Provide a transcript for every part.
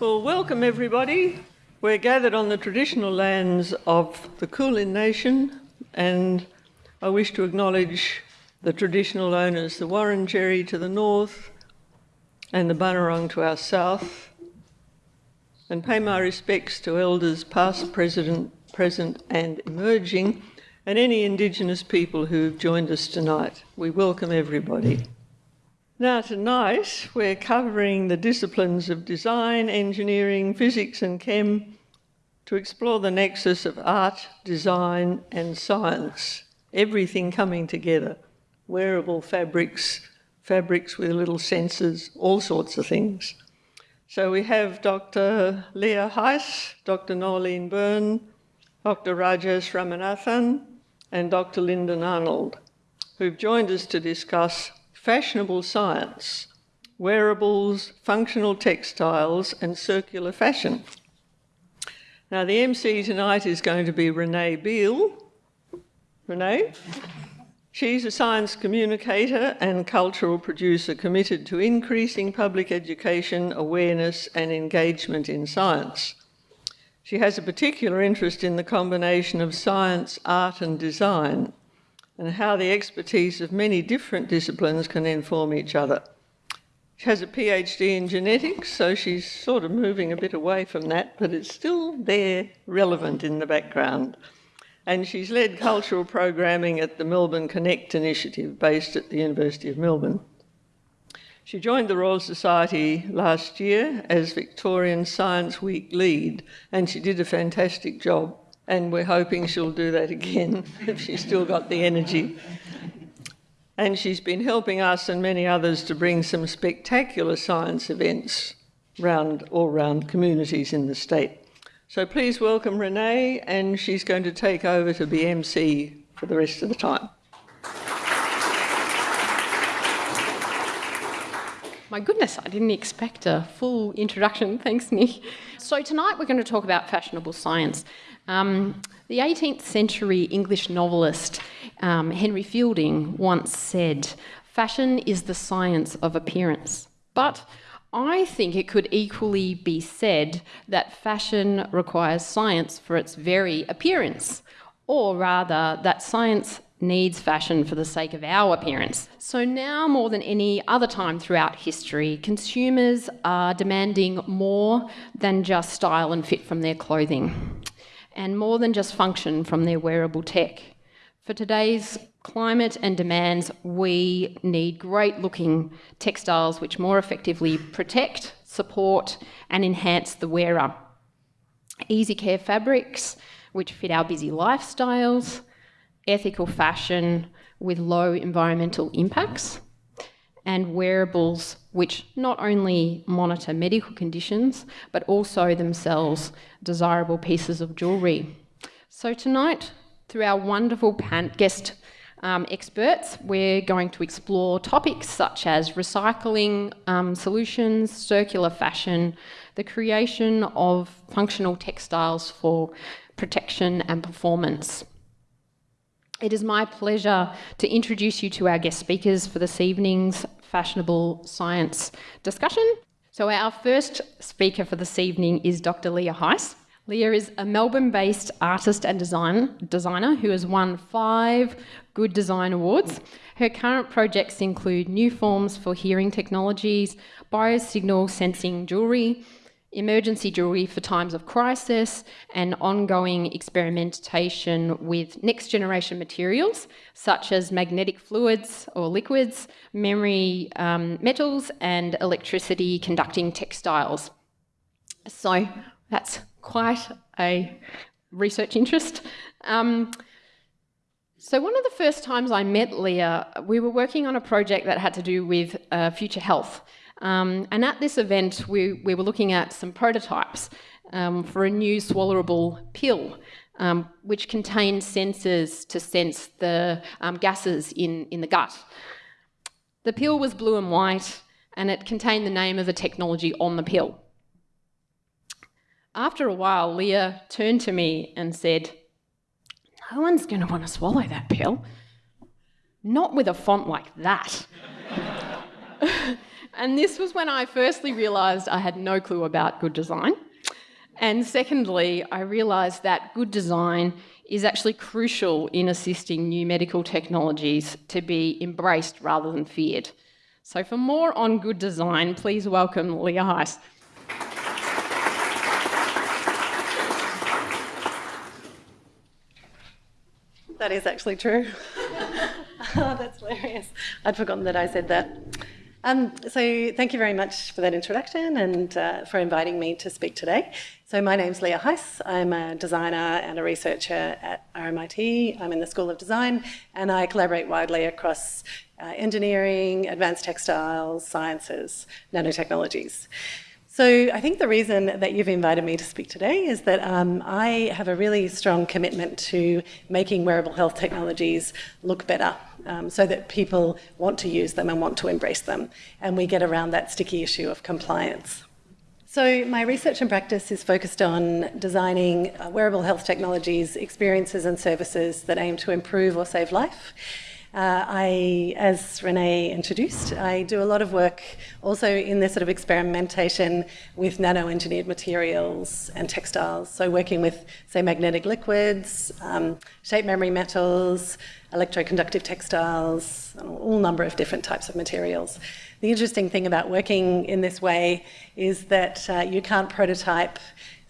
Well, welcome everybody. We're gathered on the traditional lands of the Kulin Nation, and I wish to acknowledge the traditional owners, the Wurundjeri to the north and the Bunurong to our south, and pay my respects to elders past, present, present and emerging, and any Indigenous people who have joined us tonight. We welcome everybody. Now, tonight we're covering the disciplines of design, engineering, physics, and chem to explore the nexus of art, design, and science, everything coming together wearable fabrics, fabrics with little sensors, all sorts of things. So we have Dr. Leah Heiss, Dr. Noeline Byrne, Dr. Rajesh Ramanathan, and Dr. Lyndon Arnold, who've joined us to discuss fashionable science, wearables, functional textiles, and circular fashion. Now, the MC tonight is going to be Renee Beale. Renee? She's a science communicator and cultural producer committed to increasing public education, awareness, and engagement in science. She has a particular interest in the combination of science, art, and design, and how the expertise of many different disciplines can inform each other. She has a PhD in genetics, so she's sort of moving a bit away from that, but it's still there, relevant in the background and she's led cultural programming at the Melbourne Connect initiative based at the University of Melbourne. She joined the Royal Society last year as Victorian Science Week lead, and she did a fantastic job. And we're hoping she'll do that again if she's still got the energy. And she's been helping us and many others to bring some spectacular science events round all round communities in the state. So please welcome Renee, and she's going to take over to be MC for the rest of the time. My goodness, I didn't expect a full introduction. Thanks, Nick. So, tonight we're going to talk about fashionable science. Um, the 18th century English novelist um, Henry Fielding once said, Fashion is the science of appearance. But I think it could equally be said that fashion requires science for its very appearance, or rather, that science needs fashion for the sake of our appearance. So now more than any other time throughout history, consumers are demanding more than just style and fit from their clothing, and more than just function from their wearable tech. For today's climate and demands, we need great looking textiles which more effectively protect, support, and enhance the wearer. Easy care fabrics which fit our busy lifestyles, ethical fashion with low environmental impacts, and wearables which not only monitor medical conditions but also themselves desirable pieces of jewellery. So tonight, through our wonderful guest um, experts, we're going to explore topics such as recycling um, solutions, circular fashion, the creation of functional textiles for protection and performance. It is my pleasure to introduce you to our guest speakers for this evening's fashionable science discussion. So our first speaker for this evening is Dr. Leah Heiss. Leah is a Melbourne-based artist and design, designer who has won five Good Design Awards. Her current projects include new forms for hearing technologies, biosignal sensing jewellery, emergency jewellery for times of crisis, and ongoing experimentation with next generation materials such as magnetic fluids or liquids, memory um, metals, and electricity conducting textiles. So that's quite a research interest. Um, so one of the first times I met Leah, we were working on a project that had to do with uh, future health. Um, and at this event, we, we were looking at some prototypes um, for a new swallowable pill, um, which contained sensors to sense the um, gases in, in the gut. The pill was blue and white, and it contained the name of the technology on the pill. After a while, Leah turned to me and said, no one's going to want to swallow that pill. Not with a font like that. And this was when I firstly realised I had no clue about good design. And secondly, I realised that good design is actually crucial in assisting new medical technologies to be embraced rather than feared. So for more on good design, please welcome Leah Heiss. That is actually true. oh, that's hilarious. I'd forgotten that I said that. Um, so thank you very much for that introduction and uh, for inviting me to speak today. So my name's Leah Heiss. I'm a designer and a researcher at RMIT. I'm in the School of Design and I collaborate widely across uh, engineering, advanced textiles, sciences, nanotechnologies. So I think the reason that you've invited me to speak today is that um, I have a really strong commitment to making wearable health technologies look better um, so that people want to use them and want to embrace them. And we get around that sticky issue of compliance. So my research and practice is focused on designing uh, wearable health technologies, experiences and services that aim to improve or save life. Uh, I, as Renee introduced, I do a lot of work also in this sort of experimentation with nano-engineered materials and textiles. So working with, say, magnetic liquids, um, shape memory metals, electroconductive textiles, all number of different types of materials. The interesting thing about working in this way is that uh, you can't prototype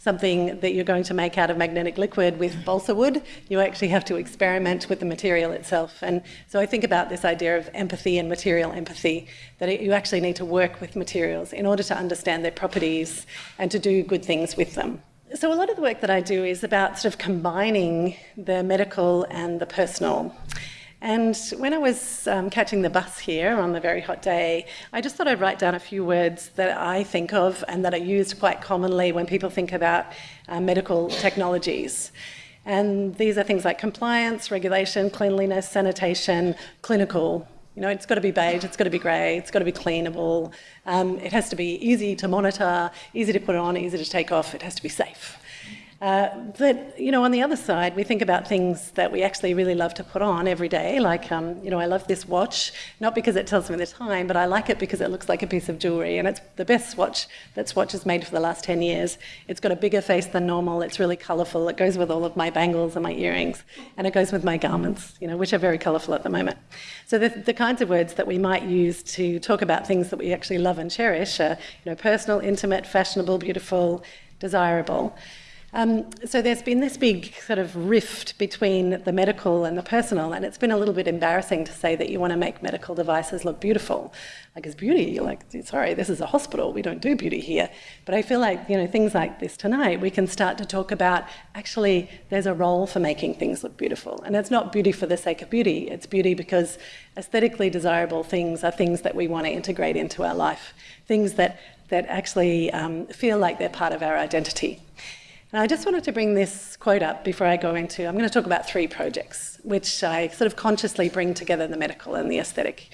something that you're going to make out of magnetic liquid with balsa wood, you actually have to experiment with the material itself. And so I think about this idea of empathy and material empathy, that it, you actually need to work with materials in order to understand their properties and to do good things with them. So a lot of the work that I do is about sort of combining the medical and the personal. And when I was um, catching the bus here on the very hot day, I just thought I'd write down a few words that I think of and that are used quite commonly when people think about uh, medical technologies. And these are things like compliance, regulation, cleanliness, sanitation, clinical. You know, it's got to be beige, it's got to be grey, it's got to be cleanable. Um, it has to be easy to monitor, easy to put on, easy to take off. It has to be safe. Uh, but, you know, on the other side, we think about things that we actually really love to put on every day. Like, um, you know, I love this watch, not because it tells me the time, but I like it because it looks like a piece of jewellery. And it's the best watch that Swatch has made for the last 10 years. It's got a bigger face than normal. It's really colourful. It goes with all of my bangles and my earrings. And it goes with my garments, you know, which are very colourful at the moment. So the, the kinds of words that we might use to talk about things that we actually love and cherish are, you know, personal, intimate, fashionable, beautiful, desirable. Um, so there's been this big sort of rift between the medical and the personal, and it's been a little bit embarrassing to say that you want to make medical devices look beautiful. Like it's beauty, you're like, sorry, this is a hospital, we don't do beauty here. But I feel like, you know, things like this tonight, we can start to talk about actually there's a role for making things look beautiful. And it's not beauty for the sake of beauty, it's beauty because aesthetically desirable things are things that we want to integrate into our life, things that, that actually um, feel like they're part of our identity. And I just wanted to bring this quote up before I go into, I'm going to talk about three projects, which I sort of consciously bring together the medical and the aesthetic.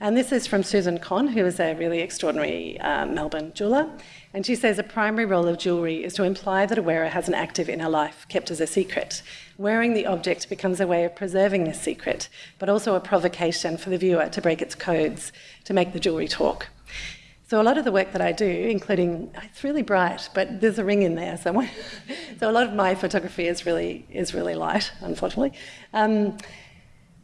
And this is from Susan Cohn, who is a really extraordinary uh, Melbourne jeweller. And she says a primary role of jewellery is to imply that a wearer has an active inner life kept as a secret. Wearing the object becomes a way of preserving this secret, but also a provocation for the viewer to break its codes, to make the jewellery talk. So a lot of the work that I do, including it's really bright, but there's a ring in there somewhere. so a lot of my photography is really is really light, unfortunately. Um,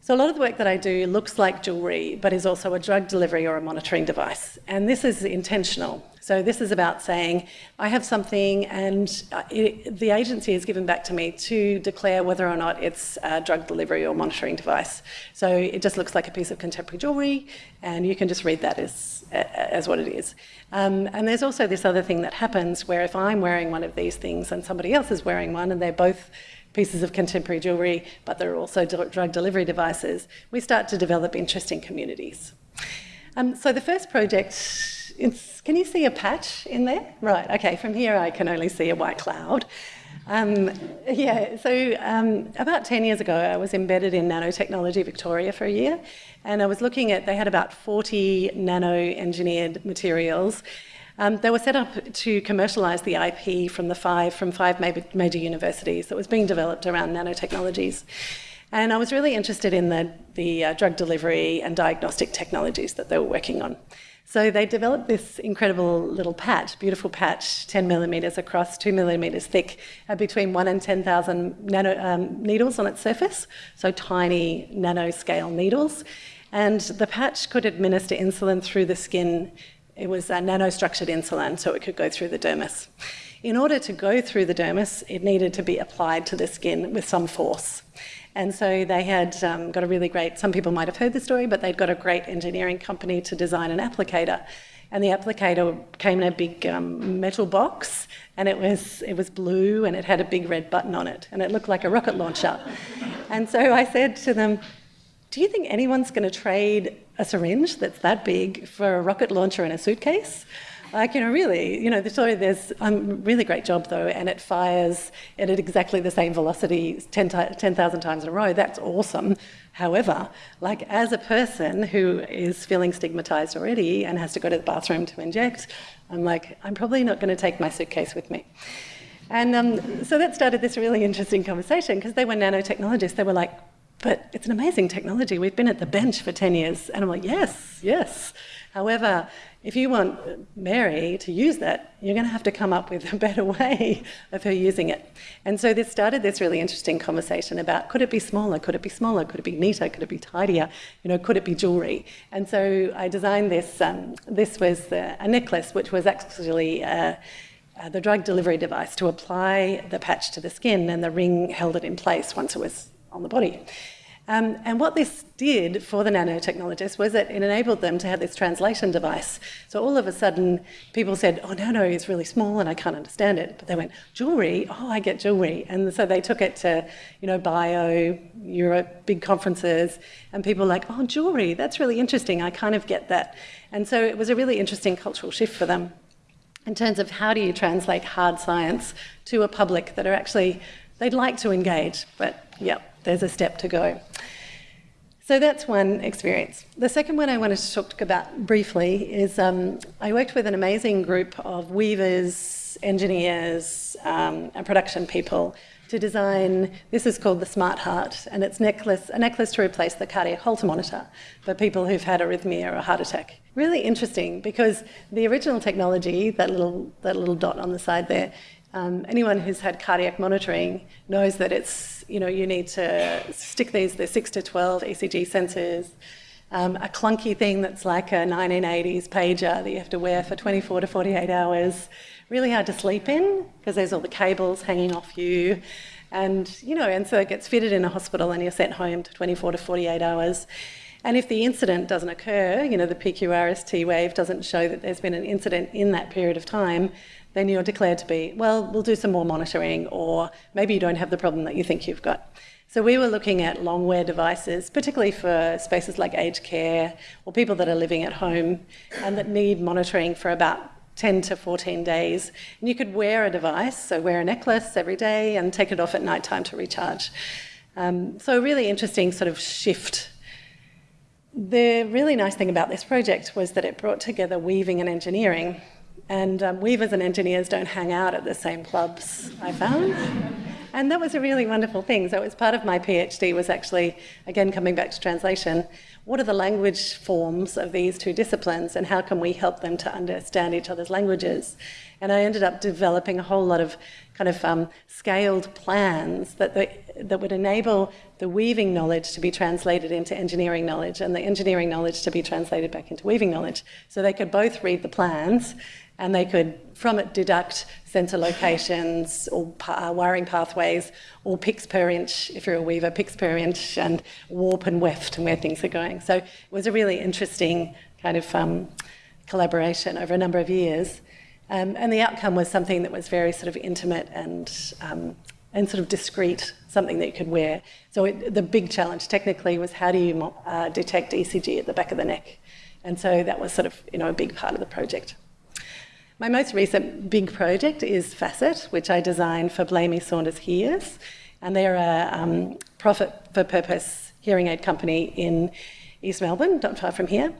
so a lot of the work that I do looks like jewellery, but is also a drug delivery or a monitoring device. And this is intentional. So this is about saying, I have something and uh, it, the agency is given back to me to declare whether or not it's a drug delivery or monitoring device. So it just looks like a piece of contemporary jewellery and you can just read that as, as what it is. Um, and there's also this other thing that happens where if I'm wearing one of these things and somebody else is wearing one and they're both pieces of contemporary jewellery, but they're also drug delivery devices, we start to develop interesting communities. Um, so the first project can you see a patch in there? Right, okay, from here I can only see a white cloud. Um, yeah, so um, about 10 years ago, I was embedded in Nanotechnology Victoria for a year, and I was looking at, they had about 40 nano-engineered materials. Um, they were set up to commercialise the IP from the five, from five major, major universities that was being developed around nanotechnologies. And I was really interested in the, the uh, drug delivery and diagnostic technologies that they were working on. So they developed this incredible little patch, beautiful patch, 10 millimetres across, 2 millimetres thick, uh, between 1 and 10,000 nano, um, needles on its surface, so tiny nanoscale needles. And the patch could administer insulin through the skin. It was a nanostructured insulin, so it could go through the dermis. In order to go through the dermis, it needed to be applied to the skin with some force. And so they had um, got a really great, some people might have heard the story, but they'd got a great engineering company to design an applicator. And the applicator came in a big um, metal box, and it was, it was blue, and it had a big red button on it, and it looked like a rocket launcher. and so I said to them, do you think anyone's going to trade a syringe that's that big for a rocket launcher in a suitcase? Like, you know, really, you know, the story, there's a um, really great job though, and it fires at exactly the same velocity 10,000 10, times in a row. That's awesome. However, like as a person who is feeling stigmatized already and has to go to the bathroom to inject, I'm like, I'm probably not going to take my suitcase with me. And um, so that started this really interesting conversation because they were nanotechnologists. They were like, but it's an amazing technology. We've been at the bench for 10 years. And I'm like, yes, yes. However, if you want Mary to use that, you're going to have to come up with a better way of her using it. And so this started this really interesting conversation about could it be smaller, could it be smaller, could it be neater, could it be tidier, you know, could it be jewellery? And so I designed this, um, this was uh, a necklace which was actually uh, uh, the drug delivery device to apply the patch to the skin and the ring held it in place once it was on the body. Um, and what this did for the nanotechnologists was that it enabled them to have this translation device. So all of a sudden, people said, oh, nano is really small and I can't understand it. But they went, jewellery? Oh, I get jewellery. And so they took it to, you know, bio, Europe, big conferences, and people were like, oh, jewellery, that's really interesting. I kind of get that. And so it was a really interesting cultural shift for them in terms of how do you translate hard science to a public that are actually, they'd like to engage, but yeah, there's a step to go. So that's one experience. The second one I wanted to talk about briefly is um, I worked with an amazing group of weavers, engineers, um, and production people to design, this is called the Smart Heart, and it's necklace, a necklace to replace the cardiac Holter monitor for people who've had arrhythmia or a heart attack. Really interesting because the original technology, that little, that little dot on the side there, um, anyone who's had cardiac monitoring knows that it's, you know, you need to stick these, the 6 to 12 ECG sensors, um, a clunky thing that's like a 1980s pager that you have to wear for 24 to 48 hours, really hard to sleep in because there's all the cables hanging off you. And, you know, and so it gets fitted in a hospital and you're sent home to 24 to 48 hours. And if the incident doesn't occur, you know, the PQRST wave doesn't show that there's been an incident in that period of time, then you're declared to be, well, we'll do some more monitoring, or maybe you don't have the problem that you think you've got. So we were looking at long wear devices, particularly for spaces like aged care or people that are living at home and that need monitoring for about 10 to 14 days. And you could wear a device, so wear a necklace every day and take it off at night time to recharge. Um, so a really interesting sort of shift. The really nice thing about this project was that it brought together weaving and engineering and um, weavers and engineers don't hang out at the same clubs, I found. And that was a really wonderful thing. So it was part of my PhD was actually, again, coming back to translation, what are the language forms of these two disciplines and how can we help them to understand each other's languages? And I ended up developing a whole lot of kind of um, scaled plans that, the, that would enable the weaving knowledge to be translated into engineering knowledge and the engineering knowledge to be translated back into weaving knowledge. So they could both read the plans and they could, from it, deduct sensor locations or uh, wiring pathways or picks per inch, if you're a weaver, picks per inch, and warp and weft and where things are going. So it was a really interesting kind of um, collaboration over a number of years. Um, and the outcome was something that was very sort of intimate and, um, and sort of discreet, something that you could wear. So it, the big challenge technically was how do you uh, detect ECG at the back of the neck? And so that was sort of you know, a big part of the project. My most recent big project is Facet, which I designed for Blamey Saunders Hears. And they're a um, profit for purpose hearing aid company in, East Melbourne, not far from here.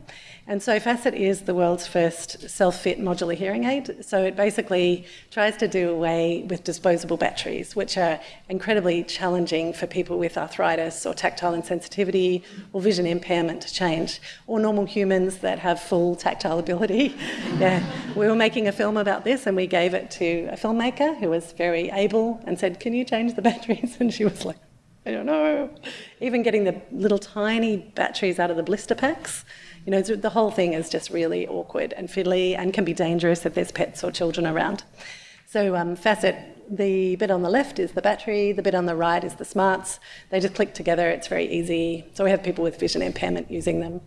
And so Facet is the world's first self-fit modular hearing aid. So it basically tries to do away with disposable batteries, which are incredibly challenging for people with arthritis or tactile insensitivity or vision impairment to change, or normal humans that have full tactile ability. yeah, we were making a film about this and we gave it to a filmmaker who was very able and said, can you change the batteries? And she was like, I don't know. Even getting the little tiny batteries out of the blister packs you know, the whole thing is just really awkward and fiddly and can be dangerous if there's pets or children around. So um, Facet, the bit on the left is the battery, the bit on the right is the smarts. They just click together, it's very easy. So we have people with vision impairment using them.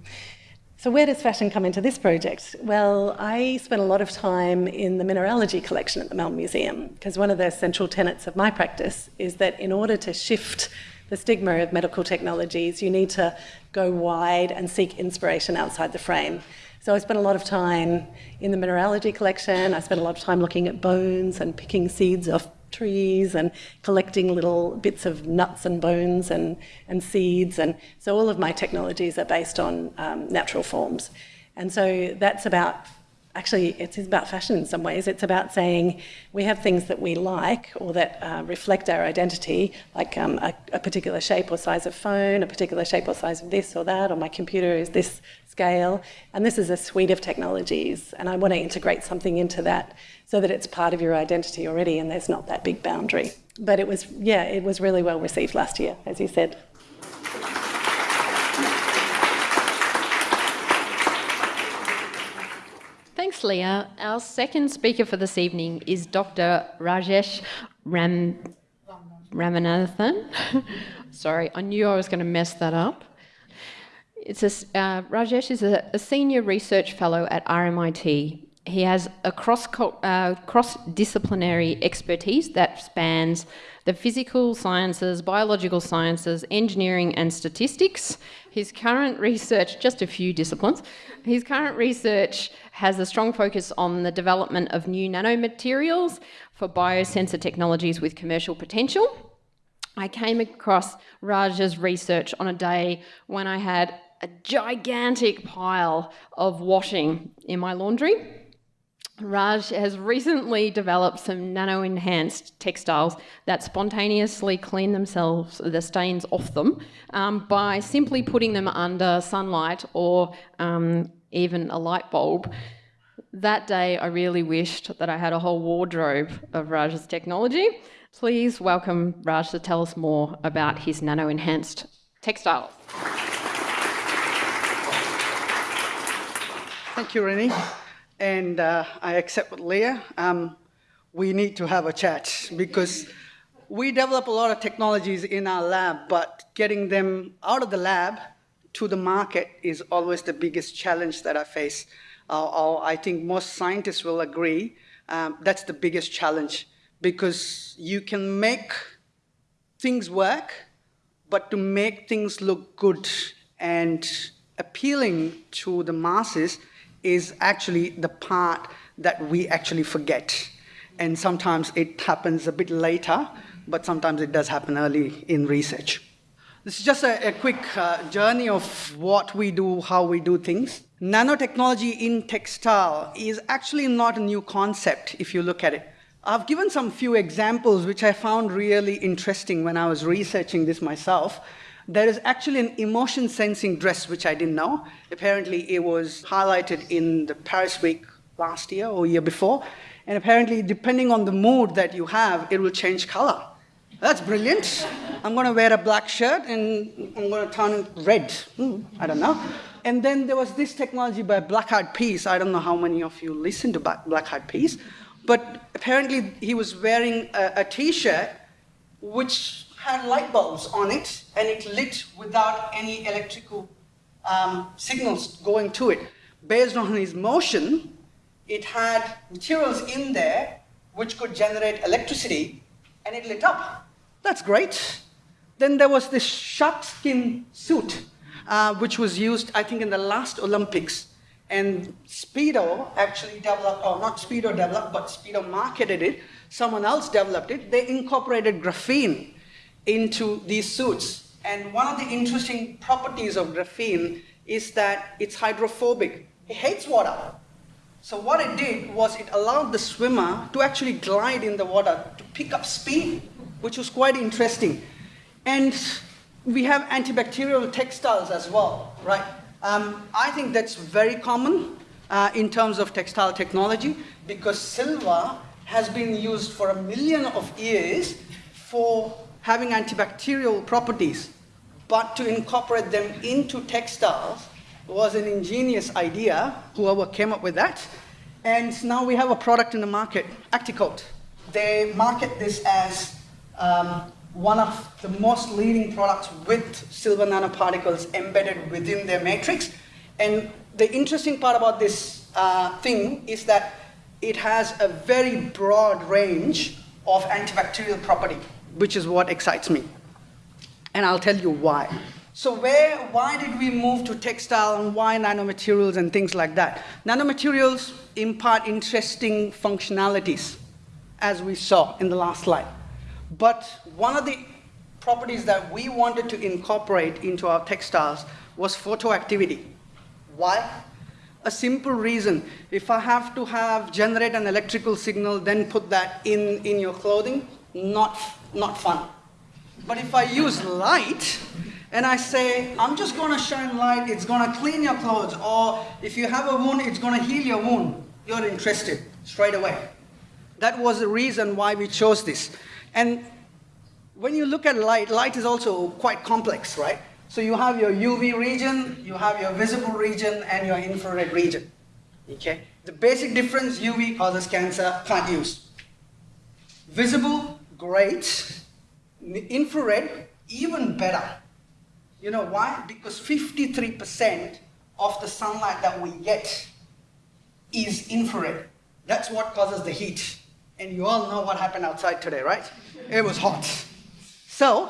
So where does fashion come into this project? Well, I spent a lot of time in the mineralogy collection at the Melbourne Museum because one of the central tenets of my practice is that in order to shift the stigma of medical technologies, you need to go wide and seek inspiration outside the frame. So I spent a lot of time in the mineralogy collection. I spent a lot of time looking at bones and picking seeds off trees and collecting little bits of nuts and bones and, and seeds. And so all of my technologies are based on um, natural forms. And so that's about actually it's about fashion in some ways. It's about saying we have things that we like or that uh, reflect our identity, like um, a, a, particular shape or size of phone, a particular shape or size of this or that, or my computer is this scale. And this is a suite of technologies, and I want to integrate something into that so that it's part of your identity already and there's not that big boundary. But it was, yeah, it was really well received last year, as you said. Our second speaker for this evening is Dr. Rajesh Ram Ramanathan. Sorry, I knew I was going to mess that up. It's a, uh, Rajesh is a, a, senior research fellow at RMIT. He has a cross uh, cross disciplinary expertise that spans the physical sciences, biological sciences, engineering, and statistics. His current research, just a few disciplines, his current research has a strong focus on the development of new nanomaterials for biosensor technologies with commercial potential. I came across Raj's research on a day when I had a gigantic pile of washing in my laundry. Raj has recently developed some nano enhanced textiles that spontaneously clean themselves, the stains off them, um, by simply putting them under sunlight or um, even a light bulb. That day, I really wished that I had a whole wardrobe of Raj's technology. Please welcome Raj to tell us more about his nano enhanced textiles. Thank you, Renee and uh, I accept with Leah. Um, we need to have a chat because we develop a lot of technologies in our lab, but getting them out of the lab to the market is always the biggest challenge that I face. Uh, I think most scientists will agree um, that's the biggest challenge because you can make things work, but to make things look good and appealing to the masses, is actually the part that we actually forget. And sometimes it happens a bit later, but sometimes it does happen early in research. This is just a, a quick uh, journey of what we do, how we do things. Nanotechnology in textile is actually not a new concept if you look at it. I've given some few examples which I found really interesting when I was researching this myself. There is actually an emotion sensing dress, which I didn't know. Apparently, it was highlighted in the Paris Week last year or year before. And apparently, depending on the mood that you have, it will change color. That's brilliant. I'm going to wear a black shirt and I'm going to turn red. Hmm, I don't know. And then there was this technology by Black Eyed Peas. I don't know how many of you listen to Black Eyed Peas, but apparently he was wearing a a t-shirt which had light bulbs on it and it lit without any electrical um, signals going to it. Based on his motion, it had materials in there which could generate electricity and it lit up. That's great. Then there was this shark skin suit, uh, which was used, I think, in the last Olympics. And Speedo actually developed, or not Speedo developed, but Speedo marketed it. Someone else developed it. They incorporated graphene into these suits. And one of the interesting properties of graphene is that it's hydrophobic. It hates water. So what it did was it allowed the swimmer to actually glide in the water to pick up speed, which was quite interesting. And we have antibacterial textiles as well, right? Um, I think that's very common uh, in terms of textile technology because silver has been used for a million of years for having antibacterial properties. But to incorporate them into textiles was an ingenious idea, whoever came up with that. And now we have a product in the market, Acticoat. They market this as um, one of the most leading products with silver nanoparticles embedded within their matrix. And the interesting part about this uh, thing is that it has a very broad range of antibacterial property, which is what excites me. And I'll tell you why. So where, why did we move to textile and why nanomaterials and things like that? Nanomaterials impart interesting functionalities, as we saw in the last slide. But one of the properties that we wanted to incorporate into our textiles was photoactivity. Why? A simple reason. If I have to have generate an electrical signal, then put that in, in your clothing, not, not fun. But if I use light, and I say, I'm just going to shine light, it's going to clean your clothes, or if you have a wound, it's going to heal your wound, you're interested straight away. That was the reason why we chose this. And when you look at light, light is also quite complex, right? So you have your UV region, you have your visible region, and your infrared region. Okay? The basic difference, UV causes cancer, can't use. Visible, great. Infrared, even better. You know why? Because 53% of the sunlight that we get is infrared. That's what causes the heat. And you all know what happened outside today, right? It was hot. So,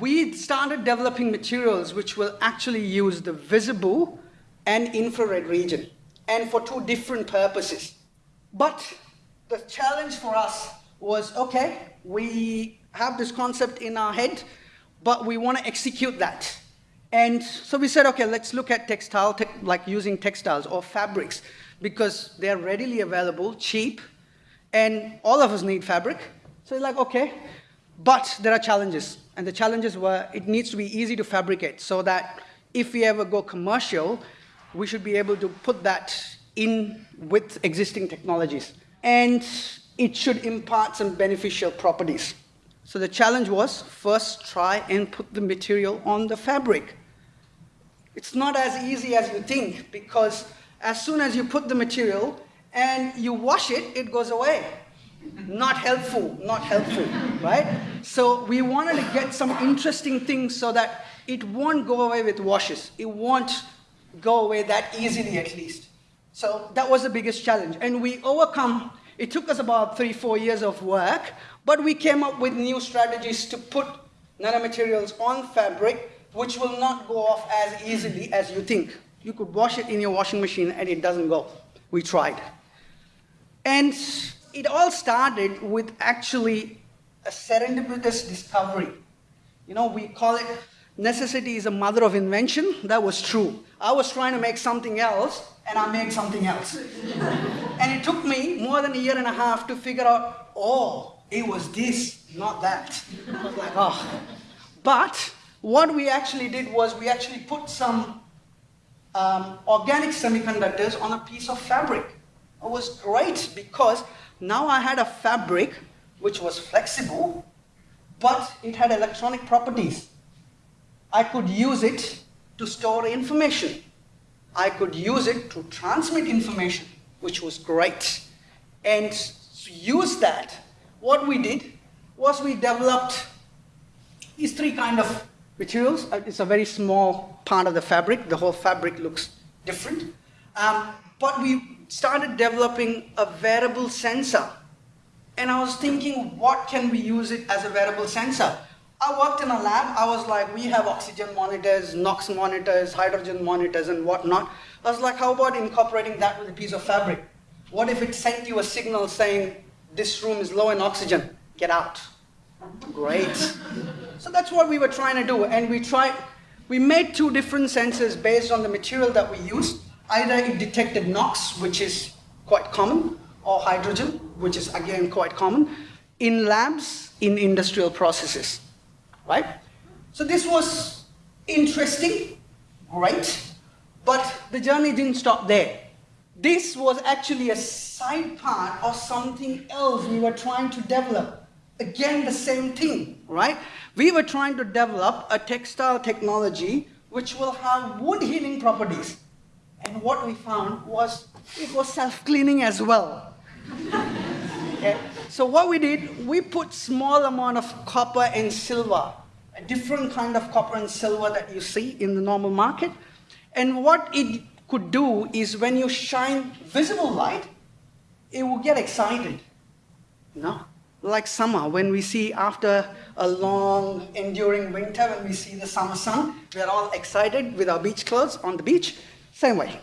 we started developing materials which will actually use the visible and infrared region, and for two different purposes. But the challenge for us was, okay, we have this concept in our head, but we want to execute that. And so we said, okay, let's look at textile, te like using textiles or fabrics, because they're readily available, cheap, and all of us need fabric. So like, okay, but there are challenges. And the challenges were it needs to be easy to fabricate so that if we ever go commercial, we should be able to put that in with existing technologies. And it should impart some beneficial properties. So the challenge was first try and put the material on the fabric. It's not as easy as you think because as soon as you put the material and you wash it, it goes away. Not helpful, not helpful, right? So we wanted to get some interesting things so that it won't go away with washes. It won't go away that easily at least. So that was the biggest challenge. And we overcome, it took us about three, four years of work, but we came up with new strategies to put nanomaterials on fabric which will not go off as easily as you think. You could wash it in your washing machine and it doesn't go. We tried. And it all started with actually a serendipitous discovery. You know, we call it necessity is a mother of invention. That was true. I was trying to make something else and I made something else. and it took me more than a year and a half to figure out, oh, it was this, not that. Like, oh. But what we actually did was we actually put some um, organic semiconductors on a piece of fabric. It was great because now I had a fabric which was flexible, but it had electronic properties. I could use it to store information. I could use it to transmit information, which was great. And use that what we did was we developed these three kind of materials. Uh, it's a very small part of the fabric. The whole fabric looks different. Um, but we started developing a wearable sensor. And I was thinking, what can we use it as a wearable sensor? I worked in a lab. I was like, we have oxygen monitors, NOx monitors, hydrogen monitors, and whatnot. I was like, how about incorporating that with a piece of fabric? What if it sent you a signal saying, this room is low in oxygen, get out. Great. so that's what we were trying to do, and we tried, we made two different sensors based on the material that we used. Either it detected NOx, which is quite common, or hydrogen, which is again quite common, in labs, in industrial processes, right? So this was interesting, great, but the journey didn't stop there. This was actually a side part of something else we were trying to develop. Again, the same thing, right? We were trying to develop a textile technology which will have wound healing properties. And what we found was it was self-cleaning as well. okay? So what we did, we put small amount of copper and silver, different kind of copper and silver that you see in the normal market. And what it could do is when you shine visible light, it will get excited. You? Like summer, when we see after a long enduring winter, when we see the summer sun, we're all excited with our beach clothes on the beach. Same way.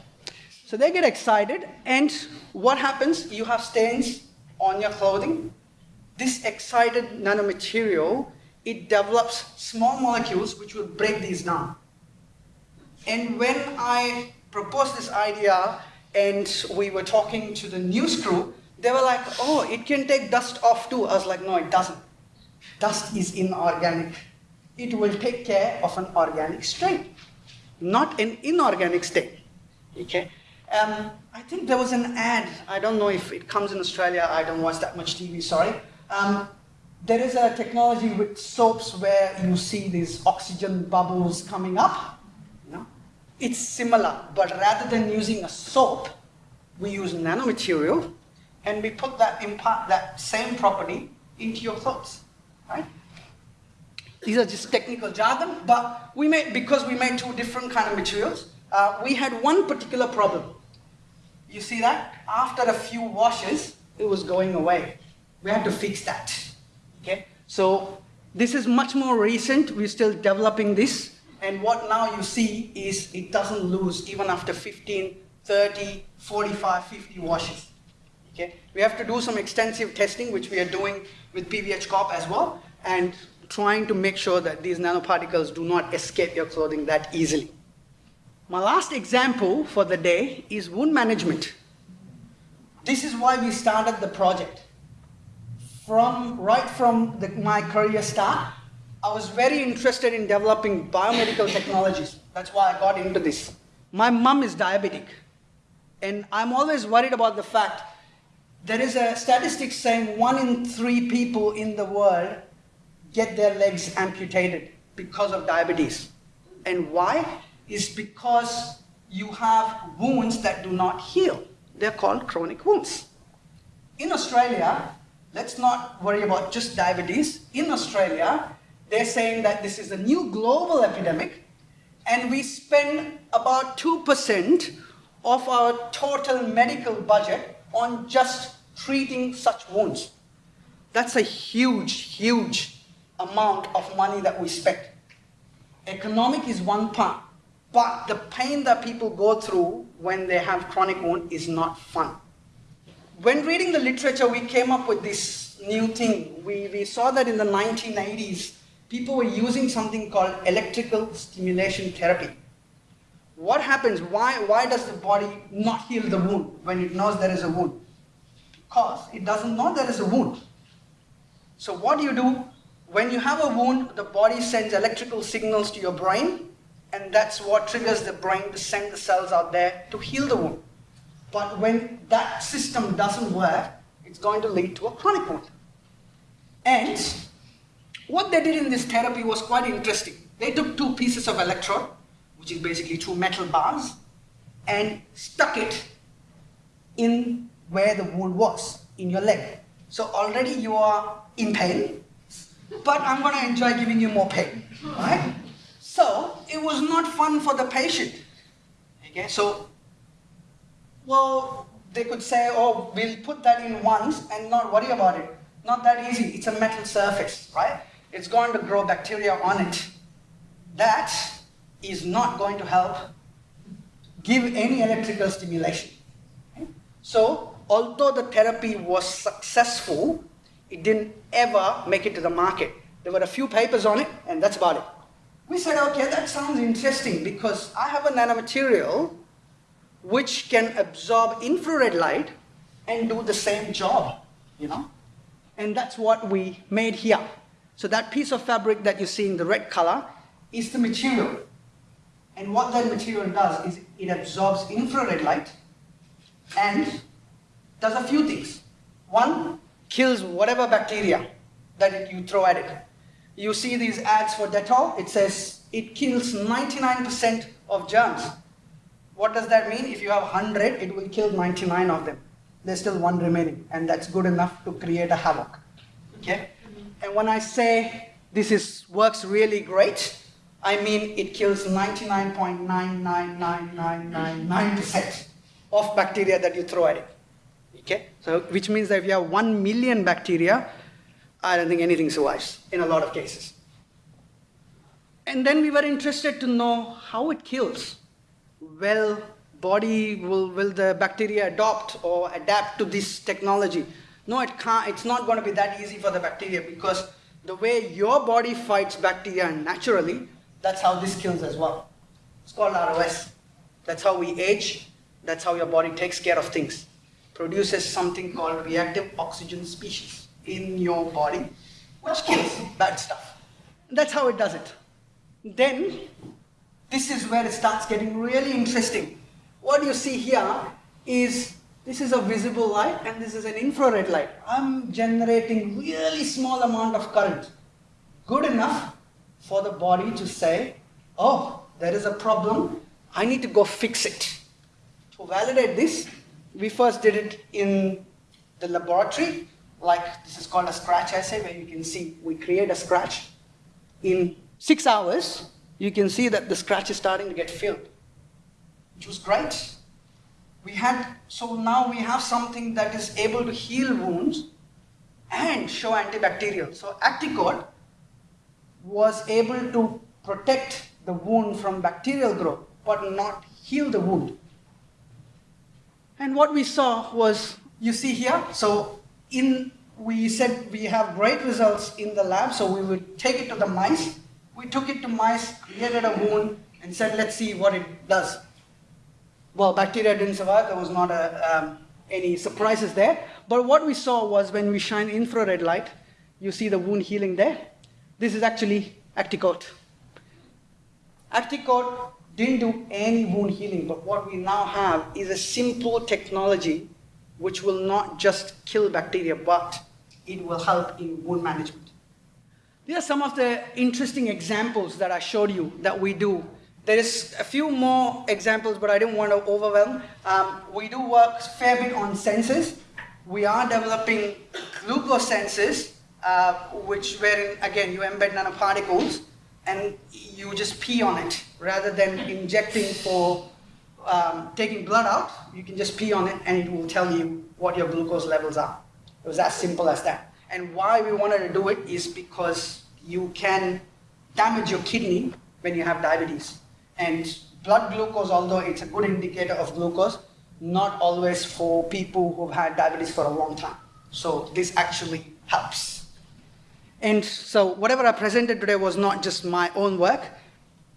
So they get excited, and what happens? You have stains on your clothing. This excited nanomaterial, it develops small molecules which will break these down. And when I proposed this idea and we were talking to the news crew, they were like, oh, it can take dust off too. I was like, no, it doesn't. Dust is inorganic. It will take care of an organic state, not an inorganic state. Okay? Um, I think there was an ad, I don't know if it comes in Australia, I don't watch that much TV, sorry. Um, there is a technology with soaps where you see these oxygen bubbles coming up. It's similar, but rather than using a soap, we use nanomaterial and we put that, impart that same property into your clothes, right? These are just technical jargon, but we made, because we made two different kind of materials, uh, we had one particular problem. You see that? After a few washes, it was going away. We had to fix that. So this is much more recent. We're still developing this. And what now you see is it doesn't lose even after 15, 30, 45, 50 washes. Okay? We have to do some extensive testing, which we are doing with PVH Corp as well, and trying to make sure that these nanoparticles do not escape your clothing that easily. My last example for the day is wound management. This is why we started the project. From, right from the, my career start, I was very interested in developing biomedical technologies. That's why I got into this. My mom is diabetic, and I'm always worried about the fact there is a statistic saying one in three people in the world get their legs amputated because of diabetes. And why? is because you have wounds that do not heal. They're called chronic wounds. In Australia, let's not worry about just diabetes. In Australia, they're saying that this is a new global epidemic, and we spend about 2% of our total medical budget on just treating such wounds. That's a huge, huge amount of money that we spend. Economic is one part, but the pain that people go through when they have chronic wound is not fun. When reading the literature, we came up with this new thing. We, we saw that in the 1980s, people were using something called electrical stimulation therapy. What happens? Why, why does the body not heal the wound when it knows there is a wound? Because it doesn't know there is a wound. So what do you do? When you have a wound, the body sends electrical signals to your brain and that's what triggers the brain to send the cells out there to heal the wound. But when that system doesn't work, it's going to lead to a chronic wound. And what they did in this therapy was quite interesting. They took two pieces of electrode, which is basically two metal bars, and stuck it in where the wound was, in your leg. So already you are in pain, but I'm going to enjoy giving you more pain, right? So it was not fun for the patient. Okay, so, well, they could say, oh, we'll put that in once and not worry about it. Not that easy. It's a metal surface, right? It's going to grow bacteria on it. That is not going to help give any electrical stimulation. So, although the therapy was successful, it didn't ever make it to the market. There were a few papers on it, and that's about it. we said, okay, that sounds interesting because I have a nanomaterial which can absorb infrared light and do the same job, you know? And that's what we made here. So that piece of fabric that you see in the red color is the material. And what that material does is it absorbs infrared light and does a few things. One, kills whatever bacteria that you throw at it. You see these ads for Dettol, it says it kills 99% of germs. What does that mean? If you have 100, it will kill 99 of them. There's still one remaining, and that's good enough to create a havoc. Okay? Mm-hmm. And when I say this is, works really great, I mean it kills 99.99999% of bacteria that you throw at it. Okay? So, which means that if you have 1 million bacteria, I don't think anything survives in a lot of cases. And then we were interested to know how it kills. Well, body will, will the bacteria adopt or adapt to this technology? No, it can't, it's not going to be that easy for the bacteria because the way your body fights bacteria naturally, that's how this kills as well. It's called ROS. That's how we age. That's how your body takes care of things produces something called reactive oxygen species in your body, which kills bad stuff. That's how it does it. Then, this is where it starts getting really interesting. What you see here is this is a visible light and this is an infrared light. I'm generating really small amount of current. Good enough for the body to say, oh, there is a problem, I need to go fix it. To validate this, we first did it in the laboratory, like this is called a scratch assay, where you can see we create a scratch. In six hours, you can see that the scratch is starting to get filled, which was great. We had, so now we have something that is able to heal wounds and show antibacterial. So Acticoat was able to protect the wound from bacterial growth, but not heal the wound. And what we saw was, you see here, so in, we said we have great results in the lab, so we would take it to the mice. We took it to mice, created a wound, and said, let's see what it does. Well, bacteria didn't survive, there was not a, um, any surprises there. But what we saw was when we shine infrared light, you see the wound healing there. This is actually Acticoat. Acticoat didn't do any wound healing, but what we now have is a simple technology which will not just kill bacteria, but it will help in wound management. These are some of the interesting examples that I showed you that we do. There is a few more examples, but I didn't want to overwhelm. Um, we do work fair bit on sensors. We are developing glucose sensors, uh, which wherein, again, you embed nanoparticles and you just pee on it rather than injecting for um, taking blood out. You can just pee on it and it will tell you what your glucose levels are. It was as simple as that. And why we wanted to do it is because you can damage your kidney when you have diabetes. And blood glucose, although it's a good indicator of glucose, not always for people who've had diabetes for a long time. So this actually helps. And so whatever I presented today was not just my own work.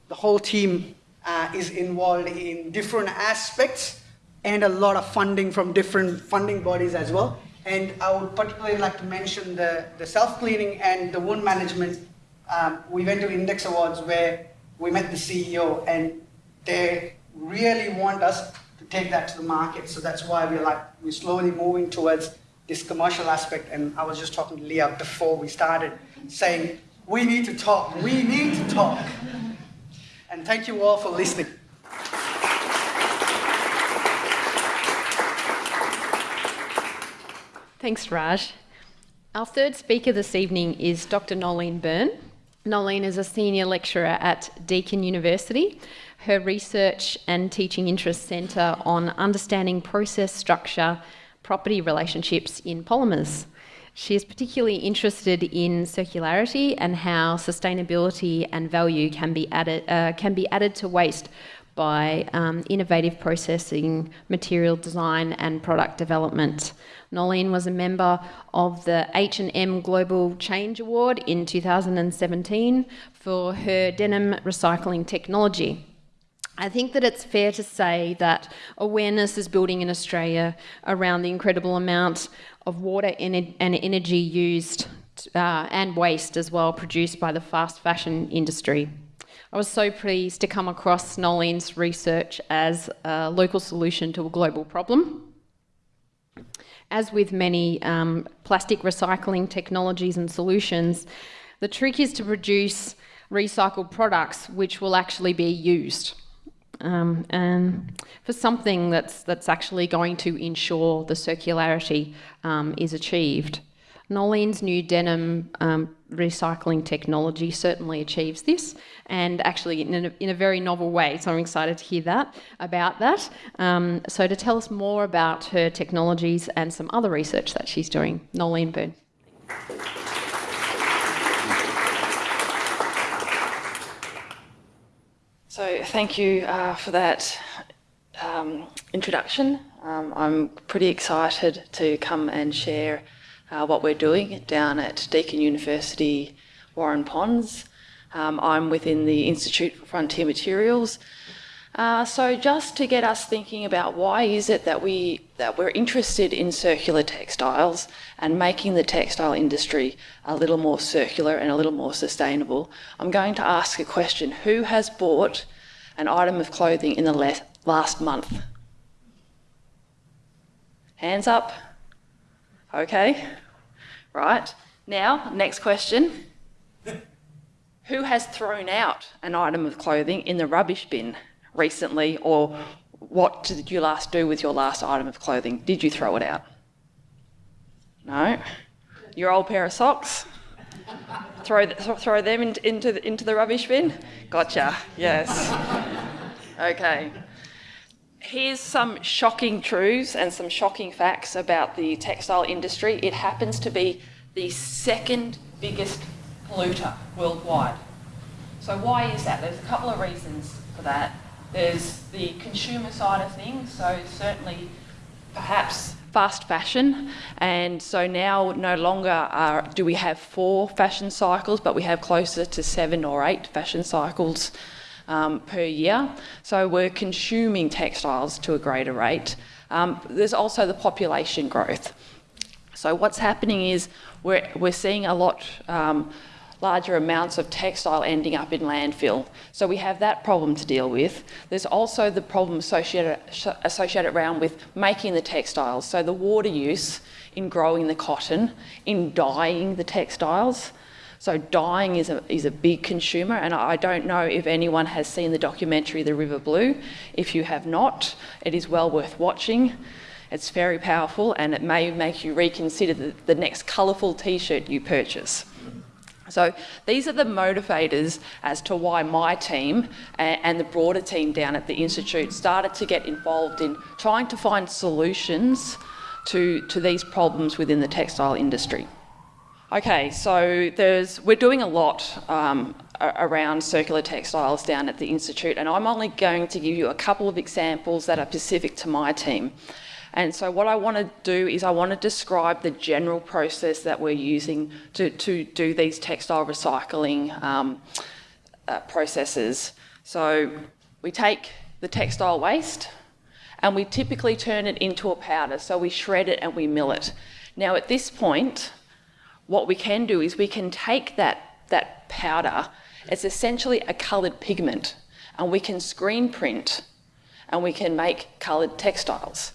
The whole team uh, is involved in different aspects and a lot of funding from different funding bodies as well. And I would particularly like to mention the, the self-cleaning and the wound management. Um, we went to Index Awards where we met the CEO and they really want us to take that to the market. So that's why we're like, we're slowly moving towards this commercial aspect, and I was just talking to Leah before we started, saying, we need to talk, we need to talk. And thank you all for listening. Thanks, Raj. Our third speaker this evening is Dr. Nolene Byrne. Nolene is a senior lecturer at Deakin University. Her research and teaching interests centre on understanding process structure property relationships in polymers. She is particularly interested in circularity and how sustainability and value can be added, uh, can be added to waste by um, innovative processing, material design and product development. Nolene was a member of the H&M Global Change Award in 2017 for her denim recycling technology. I think that it's fair to say that awareness is building in Australia around the incredible amount of water and energy used uh, and waste as well produced by the fast fashion industry. I was so pleased to come across Nolene's research as a local solution to a global problem. As with many um, plastic recycling technologies and solutions, the trick is to produce recycled products which will actually be used. Um, and for something that's, that's actually going to ensure the circularity um, is achieved. Nolene's new denim um, recycling technology certainly achieves this, and actually in a, in a, very novel way. So I'm excited to hear that about that. Um, so to tell us more about her technologies and some other research that she's doing, Nolene Byrne. So thank you uh, for that um, introduction. Um, I'm pretty excited to come and share uh, what we're doing down at Deakin University, Waurn Ponds. Um, I'm within the Institute for Frontier Materials. Uh, so just to get us thinking about why is it that we that we're interested in circular textiles and making the textile industry a little more circular and a little more sustainable, I'm going to ask a question: Who has bought an item of clothing in the last month? Hands up. Okay. Right. Now, next question. Who has thrown out an item of clothing in the rubbish bin recently, or what did you last do with your last item of clothing? Did you throw it out? No. Your old pair of socks? throw, throw them in, into, the, into the rubbish bin? Gotcha. Yes. Okay. Here's some shocking truths and some shocking facts about the textile industry. It happens to be the second biggest polluter worldwide. So why is that? There's a couple of reasons for that. There's the consumer side of things, so certainly perhaps fast fashion and so now no longer are, do we have four fashion cycles but we have closer to seven or eight fashion cycles um, per year. So we're consuming textiles to a greater rate. Um, there's also the population growth. So what's happening is we're, we're seeing a lot um, larger amounts of textile ending up in landfill. So we have that problem to deal with. There's also the problem associated, associated around with making the textiles. So the water use in growing the cotton, in dyeing the textiles, so dyeing is a, is a big consumer, and I don't know if anyone has seen the documentary The River Blue. If you have not, it is well worth watching. It's very powerful, and it may make you reconsider the, the next colourful t-shirt you purchase. So these are the motivators as to why my team and the broader team down at the Institute started to get involved in trying to find solutions to, to these problems within the textile industry. Okay, so there's, we're doing a lot um, around circular textiles down at the Institute, and I'm only going to give you a couple of examples that are specific to my team. And so what I want to do is I want to describe the general process that we're using to, to do these textile recycling um, uh, processes. So we take the textile waste and we typically turn it into a powder. So we shred it and we mill it. Now at this point, what we can do is we can take that, that powder, it's essentially a coloured pigment, and we can screen print and we can make coloured textiles.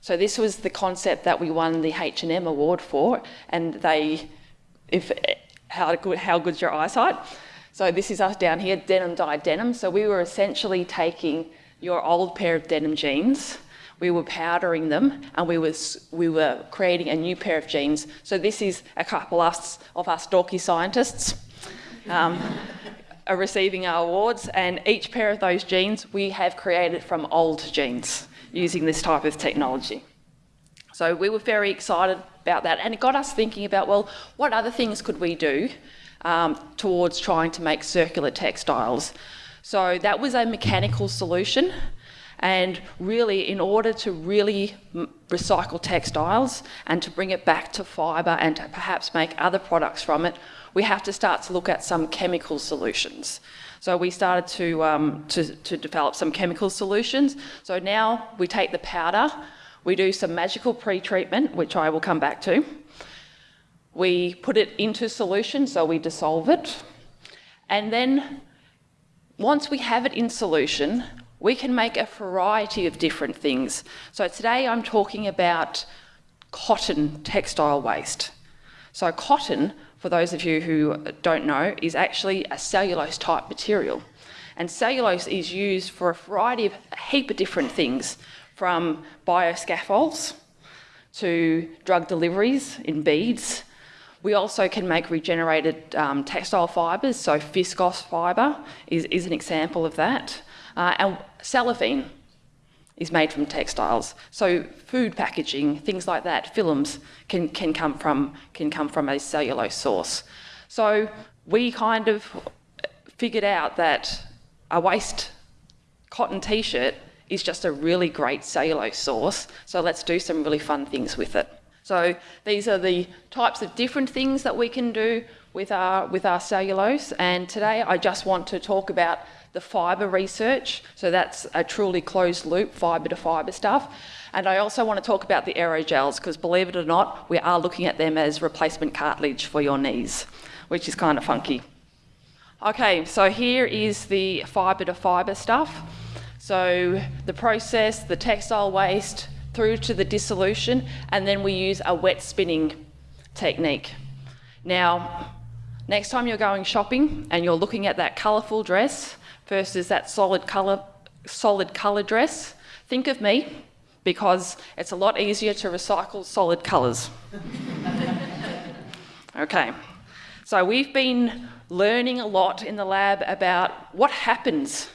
So this was the concept that we won the H&M award for, and they, if how good, how good's your eyesight? So this is us down here, denim dyed denim. So we were essentially taking your old pair of denim jeans we were powdering them and we, was, we were creating a new pair of jeans. So this is a couple of us, of us dorky scientists um, are receiving our awards and each pair of those jeans we have created from old jeans using this type of technology. So we were very excited about that and it got us thinking about, well, what other things could we do um, towards trying to make circular textiles? So that was a mechanical solution. And really, in order to really recycle textiles and to bring it back to fibre and to perhaps make other products from it, we have to start to look at some chemical solutions. So we started to, um, to, to develop some chemical solutions. So now we take the powder, we do some magical pre-treatment, which I will come back to. We put it into solution, so we dissolve it. And then once we have it in solution, we can make a variety of different things. So today I'm talking about cotton textile waste. So cotton, for those of you who don't know, is actually a cellulose type material. And cellulose is used for a variety of, a heap of different things, from bioscaffolds to drug deliveries in beads. We also can make regenerated um, textile fibres, so viscose fibre is, is an example of that. Uh, and cellophane is made from textiles. So food packaging, things like that, films can, can, come, from, can come from a cellulose source. So we kind of figured out that a waste cotton t-shirt is just a really great cellulose source. So let's do some really fun things with it. So these are the types of different things that we can do with our, with our cellulose. And today I just want to talk about the fibre research. So that's a truly closed loop, fibre to fibre stuff. And I also want to talk about the aerogels because believe it or not, we are looking at them as replacement cartilage for your knees, which is kind of funky. Okay, so here is the fibre to fibre stuff. So the process, the textile waste, through to the dissolution, and then we use a wet spinning technique. Now, next time you're going shopping and you're looking at that colourful dress, versus that solid colour, solid colour dress, think of me because it's a lot easier to recycle solid colours. okay, so we've been learning a lot in the lab about what happens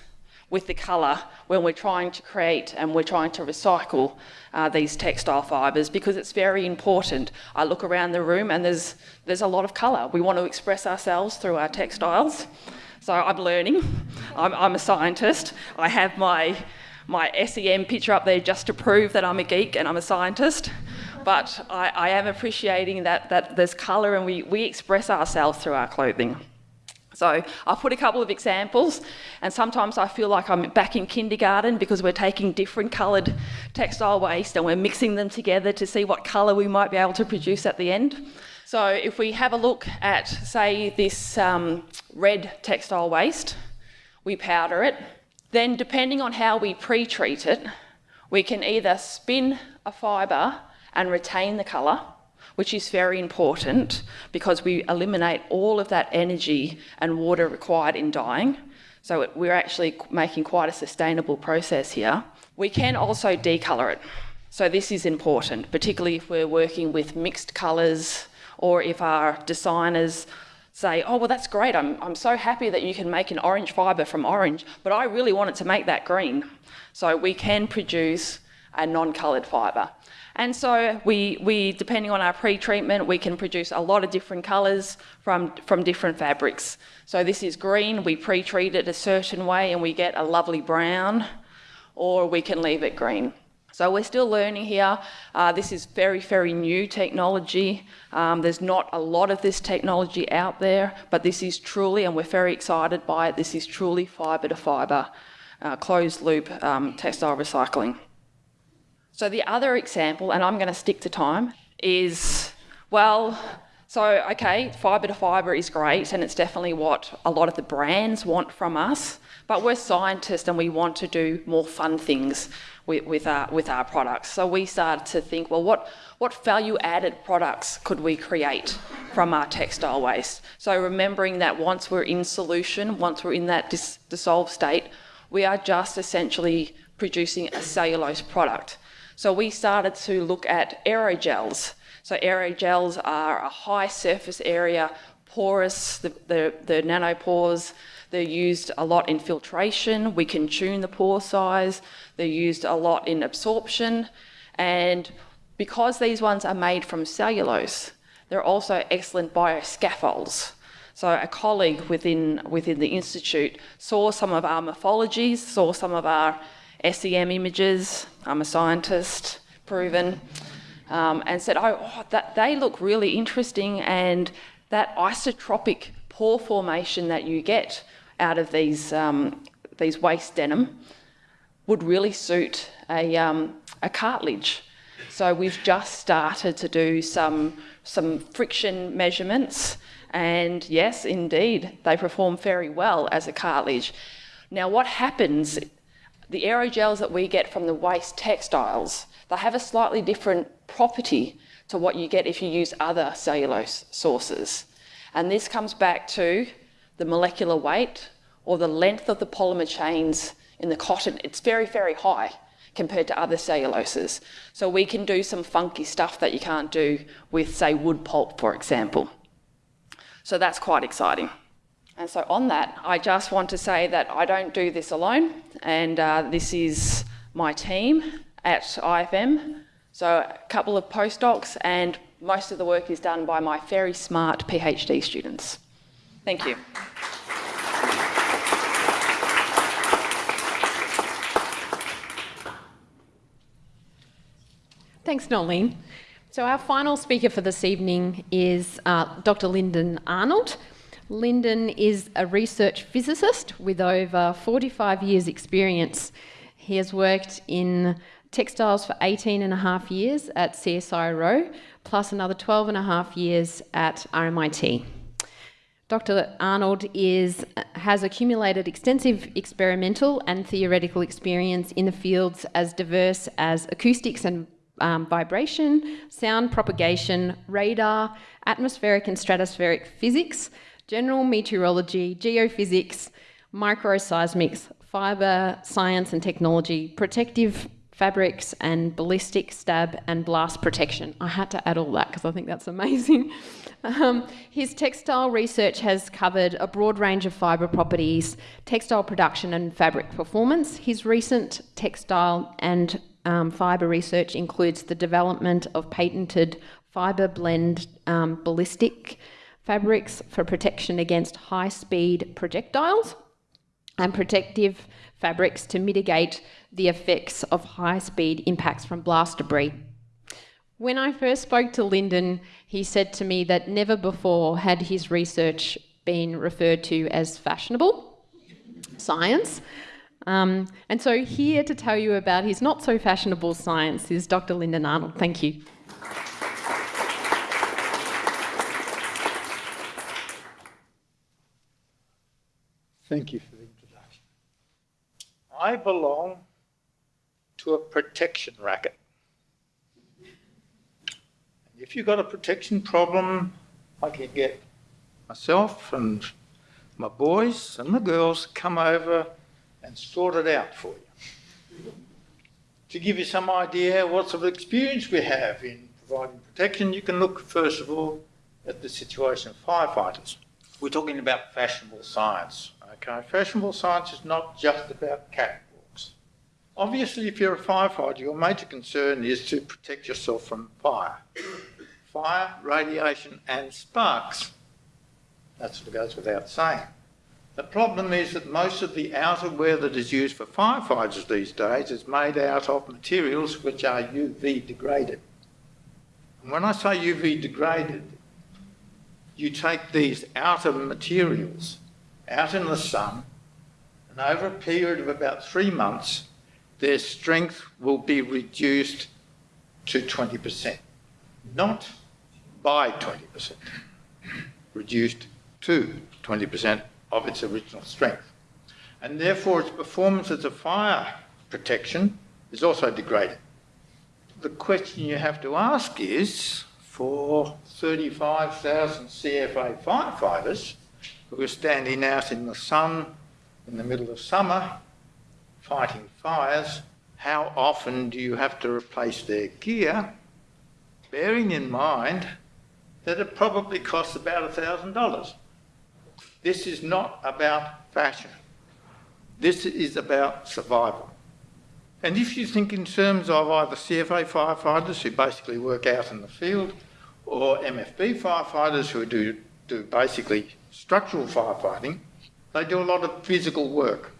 with the colour when we're trying to create and we're trying to recycle uh, these textile fibres because it's very important. I look around the room and there's, there's a lot of colour. We want to express ourselves through our textiles. So I'm learning. I'm, I'm a scientist. I have my, my SEM picture up there just to prove that I'm a geek and I'm a scientist. But I, I am appreciating that, that there's colour and we, we express ourselves through our clothing. So I've put a couple of examples, and sometimes I feel like I'm back in kindergarten because we're taking different coloured textile waste and we're mixing them together to see what colour we might be able to produce at the end. So if we have a look at, say, this um, red textile waste, we powder it, then depending on how we pre-treat it, we can either spin a fibre and retain the colour, which is very important because we eliminate all of that energy and water required in dyeing. So we're actually making quite a sustainable process here. We can also decolour it. So this is important, particularly if we're working with mixed colours, or if our designers say, oh, well, that's great, I'm, I'm so happy that you can make an orange fibre from orange, but I really wanted to make that green. So we can produce a non-coloured fibre. And so we, we, depending on our pre-treatment, we can produce a lot of different colours from, from different fabrics. So this is green, we pre-treat it a certain way and we get a lovely brown, or we can leave it green. So we're still learning here. Uh, this is very, very new technology. Um, there's not a lot of this technology out there, but this is truly, and we're very excited by it, this is truly fibre to fibre, uh, closed loop um, textile recycling. So the other example, and I'm going to stick to time, is, well, so, okay, fibre to fibre is great, and it's definitely what a lot of the brands want from us, but we're scientists and we want to do more fun things with, with, our, with our products. So we started to think, well, what, what value added products could we create from our textile waste? So remembering that once we're in solution, once we're in that dis dissolved state, we are just essentially producing a cellulose product. So we started to look at aerogels. So aerogels are a high surface area, porous, the, the, the nanopores, they're used a lot in filtration. We can tune the pore size. They're used a lot in absorption. And because these ones are made from cellulose, they're also excellent bioscaffolds. So a colleague within, within the Institute saw some of our morphologies, saw some of our SEM images, I'm a scientist, proven, um, and said, oh, oh, that, they look really interesting and that isotropic pore formation that you get out of these, um, these waste denim would really suit a, um, a cartilage. So we've just started to do some, some friction measurements and yes, indeed, they perform very well as a cartilage. Now what happens, the aerogels that we get from the waste textiles, they have a slightly different property to what you get if you use other cellulose sources. And this comes back to the molecular weight or the length of the polymer chains in the cotton. It's very, very high compared to other celluloses. So we can do some funky stuff that you can't do with, say, wood pulp, for example. So that's quite exciting. And so on that, I just want to say that I don't do this alone, and uh, this is my team at IFM. So a couple of postdocs, and most of the work is done by my very smart PhD students. Thank you. Thanks, Nolene. So our final speaker for this evening is uh, Dr. Lyndon Arnold. Lyndon is a research physicist with over 45 years experience. He has worked in textiles for 18 and a half years at CSIRO, plus another 12 and a half years at RMIT. Dr. Arnold is, has accumulated extensive experimental and theoretical experience in the fields as diverse as acoustics and um, vibration, sound propagation, radar, atmospheric and stratospheric physics, general meteorology, geophysics, microseismics, fibre science and technology, protective fabrics and ballistic stab and blast protection. I had to add all that because I think that's amazing. Um, his textile research has covered a broad range of fibre properties, textile production and fabric performance. His recent textile and um, fibre research includes the development of patented fibre blend um, ballistic fabrics for protection against high speed projectiles and protective fabrics to mitigate the effects of high speed impacts from blast debris. When I first spoke to Lyndon, he said to me that never before had his research been referred to as fashionable science. Um, and so, here to tell you about his not so fashionable science is Dr. Lyndon Arnold. Thank you. Thank you. I belong to a protection racket. If you've got a protection problem, I can get myself and my boys and the girls come over and sort it out for you. To give you some idea what sort of experience we have in providing protection, you can look first of all at the situation of firefighters. We're talking about fashionable science. Okay, fashionable science is not just about catwalks. Obviously, if you're a firefighter, your major concern is to protect yourself from fire. Fire, radiation, and sparks. That sort of goes without saying. The problem is that most of the outerwear that is used for firefighters these days is made out of materials which are UV degraded. And when I say UV degraded, you take these outer materials out in the sun, and over a period of about three months, their strength will be reduced to 20%. Not by 20%, reduced to 20% of its original strength. And therefore its performance as a fire protection is also degraded. The question you have to ask is, for 35,000 CFA firefighters who are standing out in the sun in the middle of summer fighting fires, how often do you have to replace their gear, bearing in mind that it probably costs about $1,000. This is not about fashion. This is about survival. And if you think in terms of either CFA firefighters who basically work out in the field or MFB firefighters who do, do basically structural firefighting, they do a lot of physical work.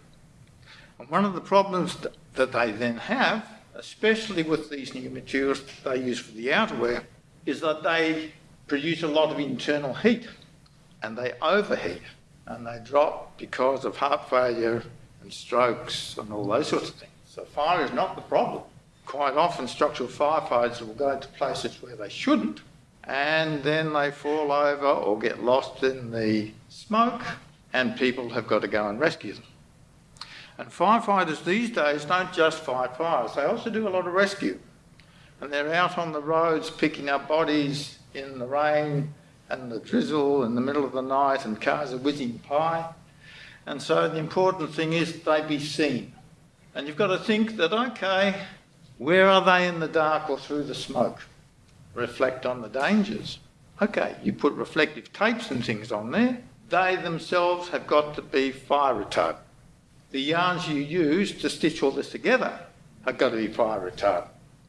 And one of the problems that they then have, especially with these new materials they use for the outerwear, is that they produce a lot of internal heat and they overheat and they drop because of heart failure and strokes and all those sorts of things. So fire is not the problem. Quite often structural firefighters will go to places where they shouldn't and then they fall over or get lost in the smoke and people have got to go and rescue them. And firefighters these days don't just fight fires, they also do a lot of rescue. And they're out on the roads picking up bodies in the rain and the drizzle in the middle of the night and cars are whizzing by. And so the important thing is they be seen. And you've got to think that, okay, where are they in the dark or through the smoke? Reflect on the dangers. Okay, you put reflective tapes and things on there. They themselves have got to be fire retardant. The yarns you use to stitch all this together have got to be fire retardant.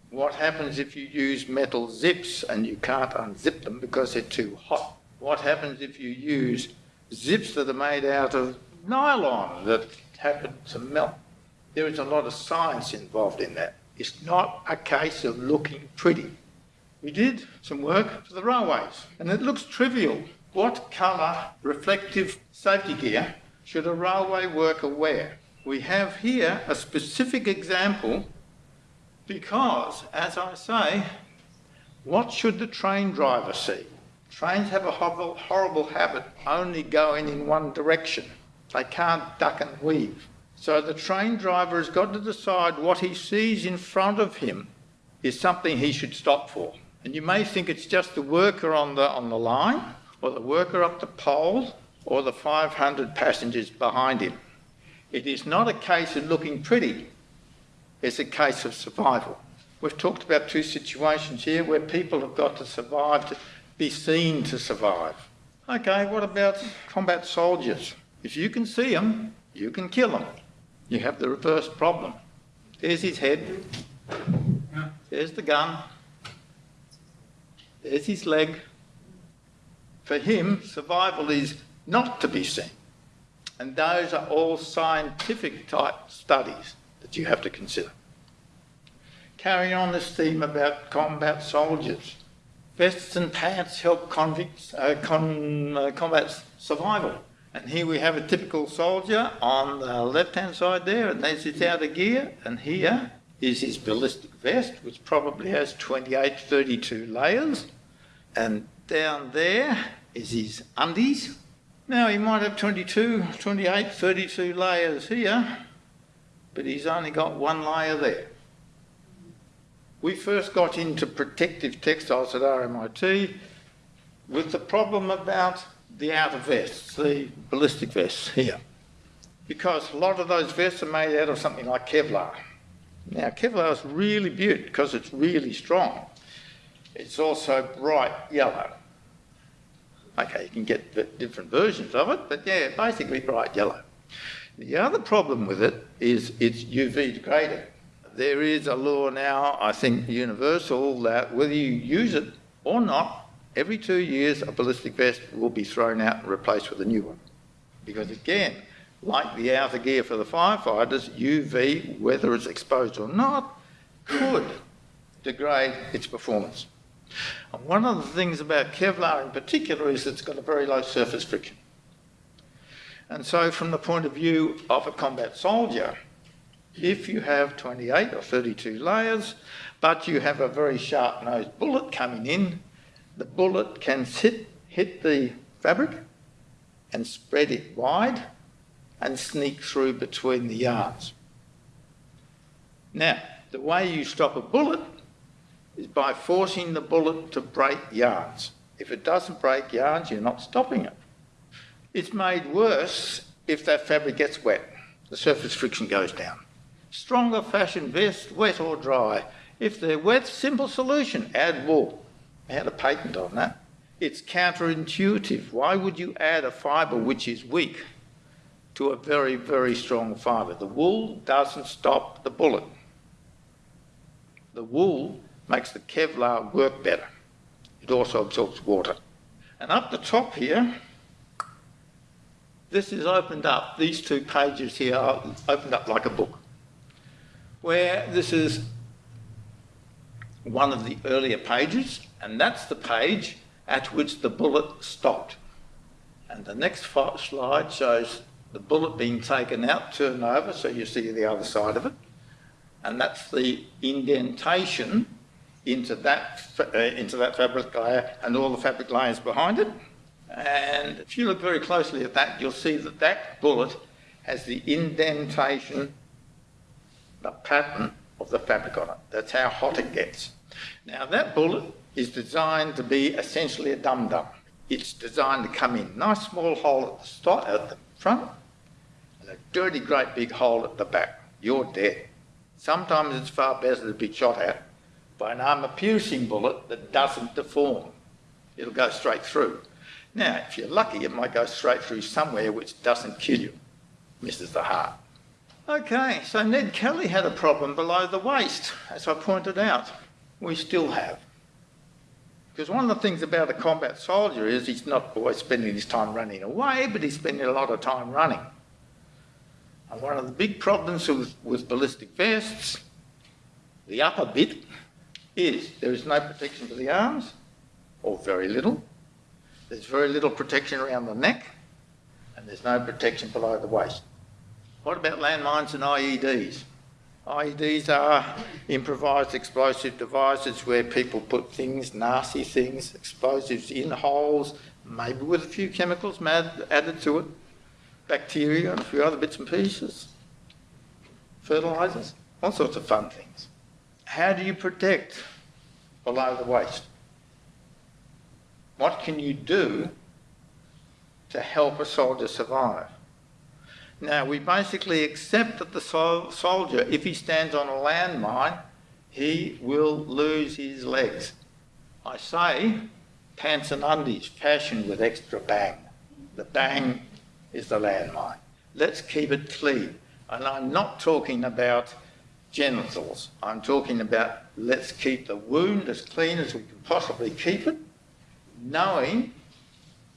What happens if you use metal zips and you can't unzip them because they're too hot? What happens if you use zips that are made out of nylon that happen to melt? There is a lot of science involved in that. It's not a case of looking pretty. We did some work for the railways and it looks trivial. What colour reflective safety gear should a railway worker wear? We have here a specific example because, as I say, what should the train driver see? Trains have a horrible, habit only going in one direction. They can't duck and weave. So the train driver has got to decide what he sees in front of him is something he should stop for. And you may think it's just the worker on the, on the line, or the worker up the pole, or the 500 passengers behind him. It is not a case of looking pretty It's a case of survival. We've talked about two situations here where people have got to survive to be seen to survive. Okay, what about combat soldiers? If you can see them, you can kill them. You have the reverse problem. There's his head. There's the gun. There's his leg. For him, survival is not to be seen. And those are all scientific type studies that you have to consider. Carrying on this theme about combat soldiers. Vests and pants help convicts uh, con, uh, combat survival. And here we have a typical soldier on the left-hand side there, and there's his outer gear, and here is his ballistic vest, which probably has 28, 32 layers. And down there is his undies. Now he might have 22, 28, 32 layers here, but he's only got one layer there. We first got into protective textiles at RMIT with the problem about the outer vests, the ballistic vests here. Because a lot of those vests are made out of something like Kevlar. Now, Kevlar is really beautiful because it's really strong. It's also bright yellow. Okay, you can get different versions of it, but yeah, basically bright yellow. The other problem with it is it's UV degraded. There is a law now, I think universal, that whether you use it or not, every two years a ballistic vest will be thrown out and replaced with a new one. Because again, like the outer gear for the firefighters, UV, whether it's exposed or not, could degrade its performance. And one of the things about Kevlar in particular is it's got a very low surface friction. And so from the point of view of a combat soldier, if you have 28 or 32 layers, but you have a very sharp-nosed bullet coming in, the bullet can hit, hit the fabric and spread it wide and sneak through between the yarns. Now, the way you stop a bullet is by forcing the bullet to break yarns. If it doesn't break yarns, you're not stopping it. It's made worse if that fabric gets wet. The surface friction goes down. Stronger fashion vest, wet or dry. If they're wet, simple solution, add wool. I had a patent on that. It's counterintuitive. Why would you add a fibre which is weak to a very, very strong fibre? The wool doesn't stop the bullet. The wool makes the Kevlar work better. It also absorbs water. And up the top here, this is opened up, these two pages here are opened up like a book, where this is one of the earlier pages, and that's the page at which the bullet stopped. And the next slide shows the bullet being taken out, turned over, so you see the other side of it. And that's the indentation into that, uh, into that fabric layer and all the fabric layers behind it. And if you look very closely at that, you'll see that that bullet has the indentation, the pattern of the fabric on it. That's how hot it gets. Now that bullet is designed to be essentially a dum-dum. It's designed to come in. Nice small hole at the, start, at the front and a dirty great big hole at the back. You're dead. Sometimes it's far better to be shot at by an armour-piercing bullet that doesn't deform. It'll go straight through. Now, if you're lucky, it might go straight through somewhere which doesn't kill you, misses the heart. Okay, so Ned Kelly had a problem below the waist, as I pointed out. We still have. Because one of the things about a combat soldier is he's not always spending his time running away, but he's spending a lot of time running. And one of the big problems with, with ballistic vests, the upper bit, is there is no protection for the arms, or very little. There's very little protection around the neck, and there's no protection below the waist. What about landmines and IEDs? IEDs are improvised explosive devices where people put things, nasty things, explosives in holes, maybe with a few chemicals added to it, bacteria and a few other bits and pieces, fertilisers, all sorts of fun things. How do you protect below the waist? What can you do to help a soldier survive? Now, we basically accept that the sol soldier, if he stands on a landmine, he will lose his legs. I say pants and undies fashioned with extra bang. The bang is the landmine. Let's keep it clean. And I'm not talking about genitals. I'm talking about let's keep the wound as clean as we can possibly keep it, knowing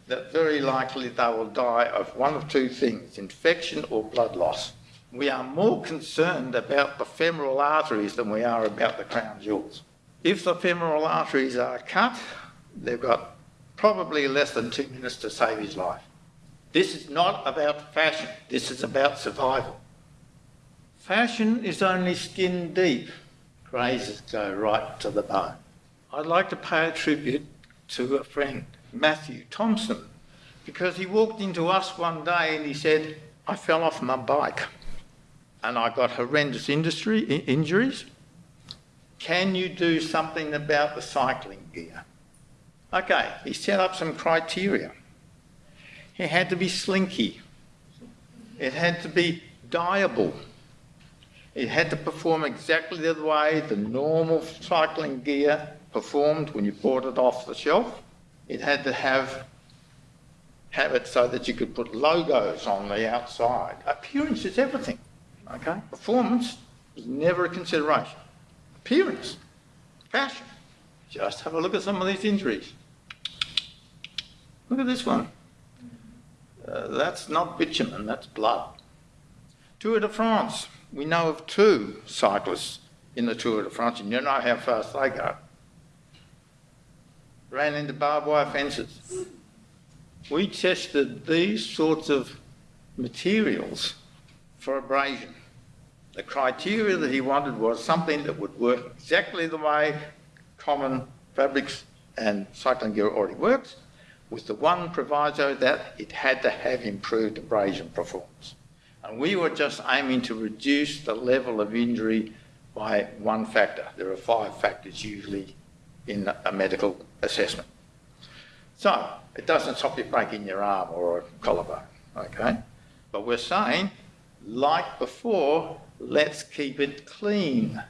that very likely they will die of one of two things, infection or blood loss. We are more concerned about the femoral arteries than we are about the crown jewels. If the femoral arteries are cut, they've got probably less than two minutes to save his life. This is not about fashion, this is about survival. Fashion is only skin deep. Grazes go right to the bone. I'd like to pay a tribute to a friend Matthew Thompson because he walked into us one day and he said, I fell off my bike and I got horrendous industry, injuries. Can you do something about the cycling gear? Okay, he set up some criteria. It had to be slinky. It had to be dyeable. It had to perform exactly the way the normal cycling gear performed when you bought it off the shelf. It had to have have it so that you could put logos on the outside. Appearance is everything. Okay? Performance is never a consideration. Appearance, fashion. Just have a look at some of these injuries. Look at this one. Uh, that's not bitumen, that's blood. Tour de France. We know of two cyclists in the Tour de France, and you know how fast they go ran into barbed wire fences. We tested these sorts of materials for abrasion. The criteria that he wanted was something that would work exactly the way common fabrics and cycling gear already works, with the one proviso that it had to have improved abrasion performance. And we were just aiming to reduce the level of injury by one factor. There are five factors usually in a medical assessment. So it doesn't stop you breaking your arm or a collarbone, okay? But we're saying, like before, let's keep it clean.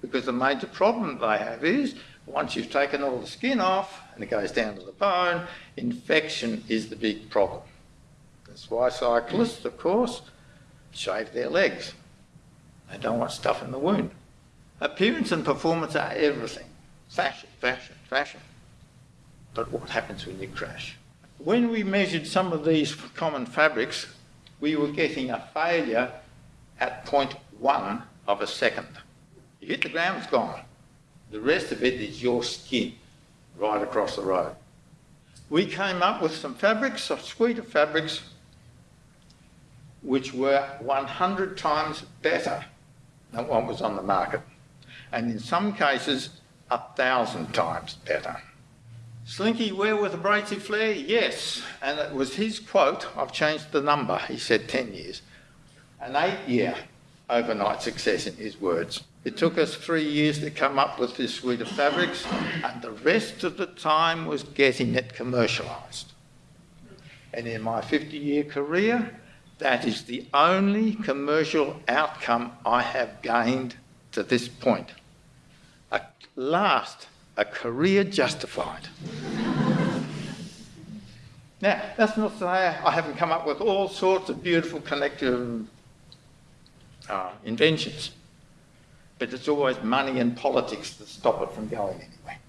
Because the major problem they have is, once you've taken all the skin off and it goes down to the bone, infection is the big problem. That's why cyclists, of course, shave their legs. They don't want stuff in the wound. Appearance and performance are everything. Fashion, fashion, fashion. But what happens when you crash? when we measured some of these common fabrics, we were getting a failure at 0.1 of a second. You hit the ground, it's gone. The rest of it is your skin right across the road. We came up with some fabrics, a suite of fabrics, which were 100 times better than what was on the market, and in some cases, a thousand times better. Slinky wear with abrasive flare? Yes. And it was his quote, I've changed the number, he said 10 years. An eight year overnight success in his words. It took us three years to come up with this suite of fabrics, and the rest of the time was getting it commercialised. And in my 50 year career, that is the only commercial outcome I have gained to this point. At last, a career justified. now, that's not to say I haven't come up with all sorts of beautiful collective uh, inventions, but it's always money and politics that stop it from going anywhere.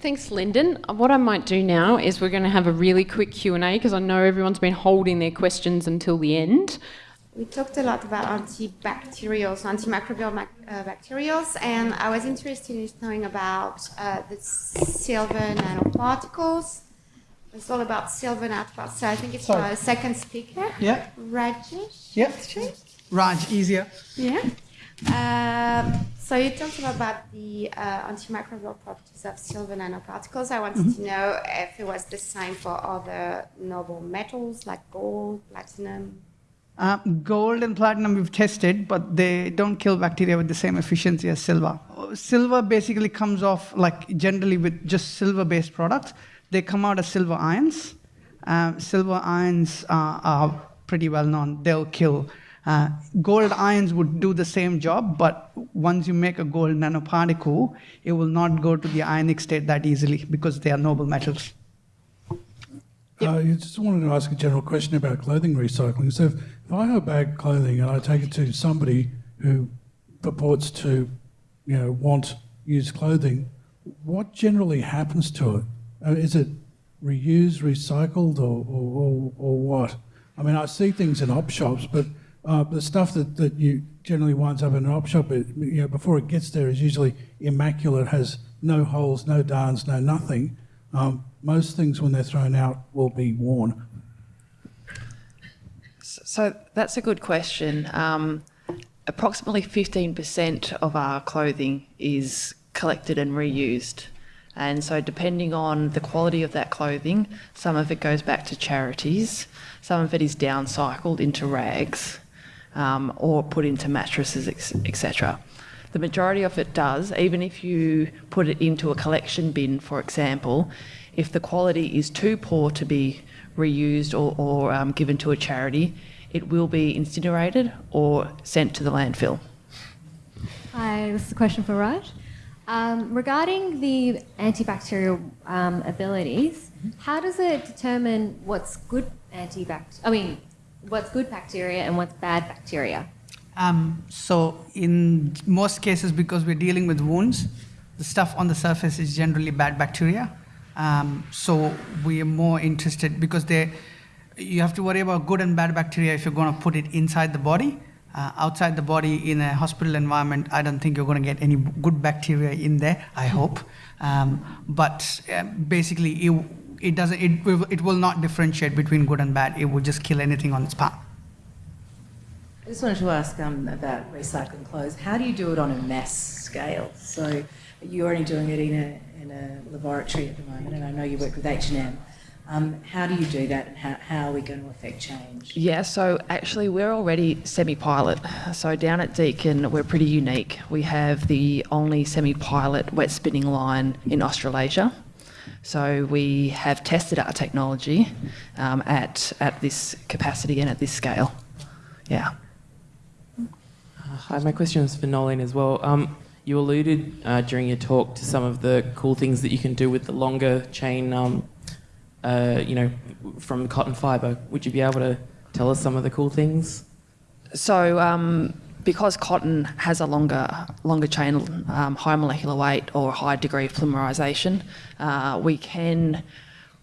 Thanks, Lyndon. What I might do now is we're going to have a really quick Q&A because I know everyone's been holding their questions until the end. We talked a lot about antibacterials, antimicrobial mac- uh, bacterials, and I was interested in knowing about uh, the silver nanoparticles. It's all about silver nanoparticles. So I think it's Sorry. our second speaker, Yeah, Rajesh. yeah. Raj, easier. Yeah. Um, so you talked about the uh, antimicrobial properties of silver nanoparticles. I wanted to know if it was the same for other noble metals like gold, platinum. Uh, gold and platinum we've tested, but they don't kill bacteria with the same efficiency as silver. Silver basically comes off like generally with just silver-based products. They come out as silver ions. Uh, silver ions uh, are pretty well known. They'll kill. Uh, gold ions would do the same job, but once you make a gold nanoparticle, it will not go to the ionic state that easily because they are noble metals. Uh, you just wanted to ask a general question about clothing recycling. So, if, if I have a bag clothing and I take it to somebody who purports to, you know, want used clothing, what generally happens to it? Uh, is it reused, recycled, or, or, or, or what? I mean, I see things in op shops, but uh, the stuff that, that you generally winds up in an op shop, it, you know, before it gets there is usually immaculate, has no holes, no darns, no nothing. Um, most things, when they're thrown out, will be worn. So that's a good question. Um, approximately 15% of our clothing is collected and reused. And so, depending on the quality of that clothing, some of it goes back to charities, some of it is downcycled into rags um, or put into mattresses, etc. The majority of it does, even if you put it into a collection bin, for example, if the quality is too poor to be reused or, or um, given to a charity, it will be incinerated or sent to the landfill. Hi, this is a question for Raj. Um, regarding the antibacterial um, abilities, how does it determine what's good antibacterial? I mean, what's good bacteria and what's bad bacteria? Um, so in most cases, because we're dealing with wounds, the stuff on the surface is generally bad bacteria. Um, so we are more interested because they, you have to worry about good and bad bacteria if you're going to put it inside the body. Uh, outside the body in a hospital environment, I don't think you're going to get any good bacteria in there. I hope, um, but uh, basically, it, it doesn't. It, will- it will not differentiate between good and bad. It will just kill anything on its path. I just wanted to ask um, about recycling clothes. How do you do it on a mass scale? So you're only doing it in a, in a laboratory at the moment, and I know you work with H&M. Um, how do you do that, and how, how are we going to affect change? Yeah, so actually, we're already semi pilot. So down at Deakin, we're pretty unique. We have the only semi pilot wet spinning line in Australasia. So we have tested our technology um, at, at this capacity and at this scale. Yeah. Hi, my question is for Nolene as well. Um, you alluded uh, during your talk to some of the cool things that you can do with the longer chain, um, uh, you know, from cotton fibre. Would you be able to tell us some of the cool things? So um, because cotton has a longer longer chain, um, high molecular weight or high degree of polymerization, uh, we can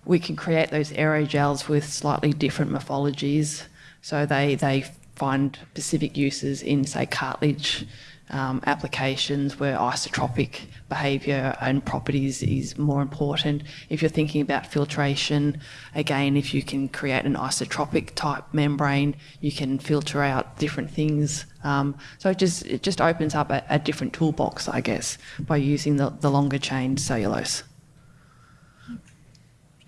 we can create those aerogels with slightly different morphologies. So they they find specific uses in say cartilage um, applications where isotropic behaviour and properties is more important. If you're thinking about filtration, again, if you can create an isotropic type membrane, you can filter out different things. Um, so it just it just opens up a, a different toolbox, I guess, by using the, the longer chain cellulose.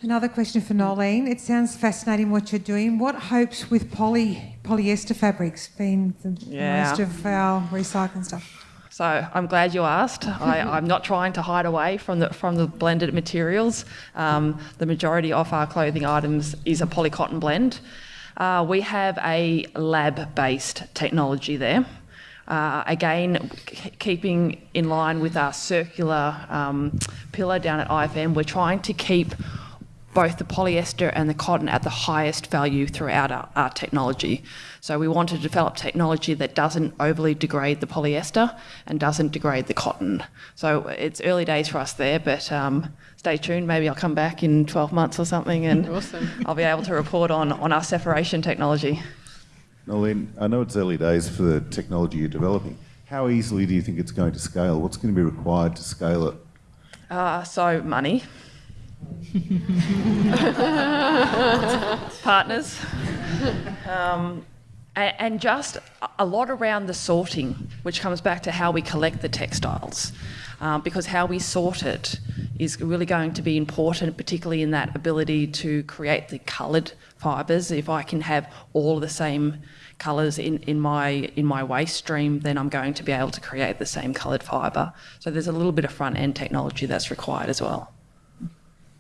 Another question for Nolene. It sounds fascinating what you're doing. What hopes with poly polyester fabrics being the Yeah. most of our recycling stuff? So I'm glad you asked. I, I'm not trying to hide away from the from the blended materials. Um, the majority of our clothing items is a polycotton blend. Uh, we have a lab-based technology there. Uh, again, keeping in line with our circular um, pillar down at IFM, we're trying to keep both the polyester and the cotton at the highest value throughout our, our technology. So we want to develop technology that doesn't overly degrade the polyester and doesn't degrade the cotton. So it's early days for us there, but um, stay tuned. Maybe I'll come back in 12 months or something and Awesome. I'll be able to report on, on our separation technology. Nolene, I know it's early days for the technology you're developing. How easily do you think it's going to scale? What's going to be required to scale it? Uh, so money. Partners. Um, and just a- a lot around the sorting, which comes back to how we collect the textiles. Um, because how we sort it is really going to be important, particularly in that ability to create the coloured fibres. If I can have all the same colours in, in my in my waste stream, then I'm going to be able to create the same coloured fibre. So there's a little bit of front end technology that's required as well.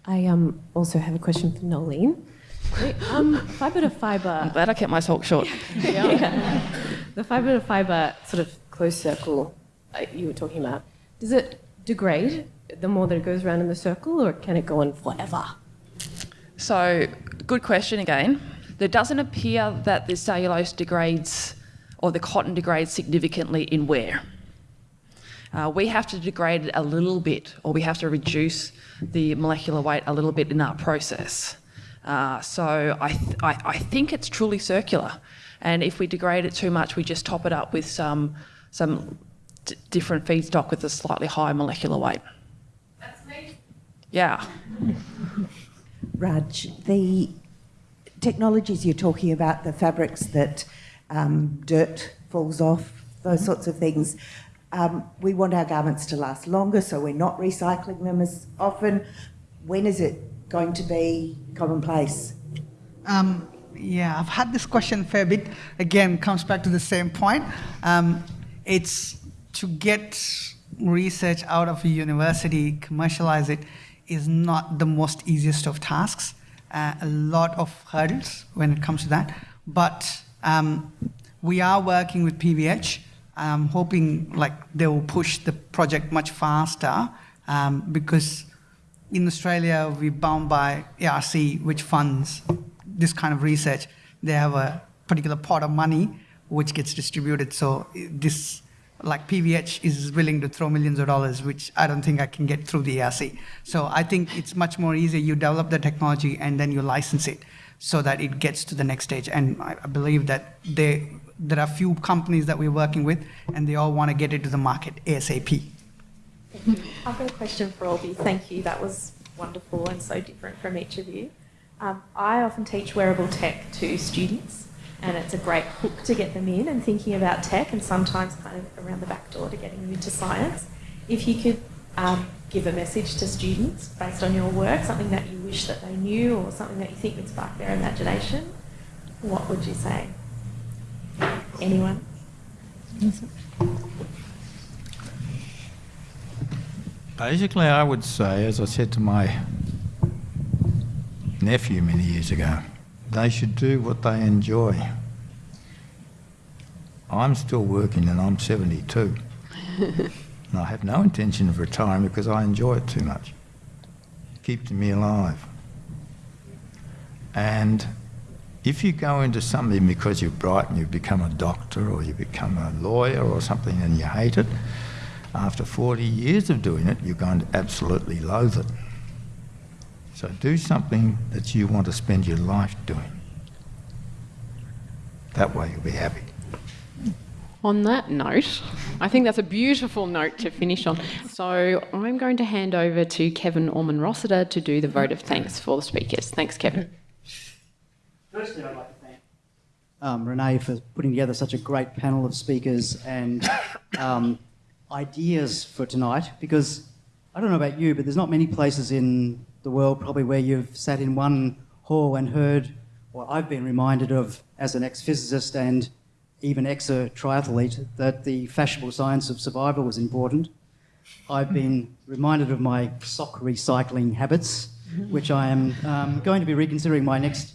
I um, also have a question for Nolene. Um, fibre to fibre. I'm glad I kept my talk short. Yeah. The fibre to fibre sort of closed circle uh, you were talking about, does it degrade the more that it goes around in the circle or can it go on forever? So, good question again. There doesn't appear that the cellulose degrades or the cotton degrades significantly in wear. Uh, we have to degrade it a little bit, or we have to reduce the molecular weight a little bit in our process. Uh, so I, th- I, I think it's truly circular, and if we degrade it too much, we just top it up with some some d- different feedstock with a slightly higher molecular weight. That's me. Yeah. Raj, the technologies you're talking about, the fabrics that um, dirt falls off, those sorts of things, um, we want our garments to last longer, so we're not recycling them as often. When is it going to be commonplace? Um, yeah, I've had this question a fair bit. Again, comes back to the same point. Um, it's to get research out of a university, commercialize it, is not the most easiest of tasks. Uh, a lot of hurdles when it comes to that. But um, we are working with PVH. I'm hoping like they will push the project much faster um, because in Australia we're bound by ARC, which funds this kind of research. They have a particular pot of money which gets distributed. So this, like PVH, is willing to throw millions of dollars, which I don't think I can get through the ARC. So I think it's much more easy. You develop the technology and then you license it so that it gets to the next stage. And I believe that they, there are few companies that we're working with, and they all want to get it to the market ASAP. I've got a question for Olby. Thank you. That was wonderful and so different from each of you. Um, I often teach wearable tech to students, and it's a great hook to get them in and thinking about tech, and sometimes kind of around the back door to getting them into science. If you could um, give a message to students based on your work, something that you wish that they knew, or something that you think would spark their imagination, what would you say? Anyone? Basically, I would say, as I said to my nephew many years ago, they should do what they enjoy. I'm still working and I'm 72. and I have no intention of retiring because I enjoy it too much. It keeps me alive. And if you go into something because you're bright and you become a doctor or you become a lawyer or something and you hate it, after 40 years of doing it, you're going to absolutely loathe it. So do something that you want to spend your life doing. That way you'll be happy. On that note, I think that's a beautiful note to finish on. So I'm going to hand over to Kevin Orman Rossiter to do the vote of thanks for the speakers. Thanks, Kevin. Firstly, I'd like to thank um, Renee for putting together such a great panel of speakers and um, ideas for tonight because I don't know about you, but there's not many places in the world probably where you've sat in one hall and heard, or I've been reminded of as an ex-physicist and even ex-triathlete, that the fashionable science of survival was important. I've been reminded of my sock recycling habits, which I am um, going to be reconsidering my next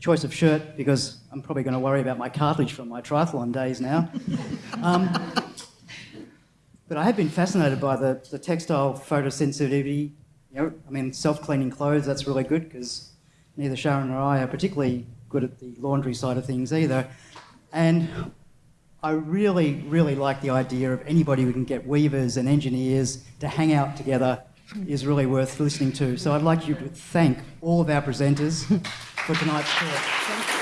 choice of shirt because I'm probably going to worry about my cartilage from my triathlon days now. Um, but I have been fascinated by the, the textile photosensitivity. You know, I mean, self-cleaning clothes, that's really good because neither Sharon nor I are particularly good at the laundry side of things either. And I really, really like the idea of anybody who can get weavers and engineers to hang out together is really worth listening to. So I'd like you to thank all of our presenters for tonight's talk.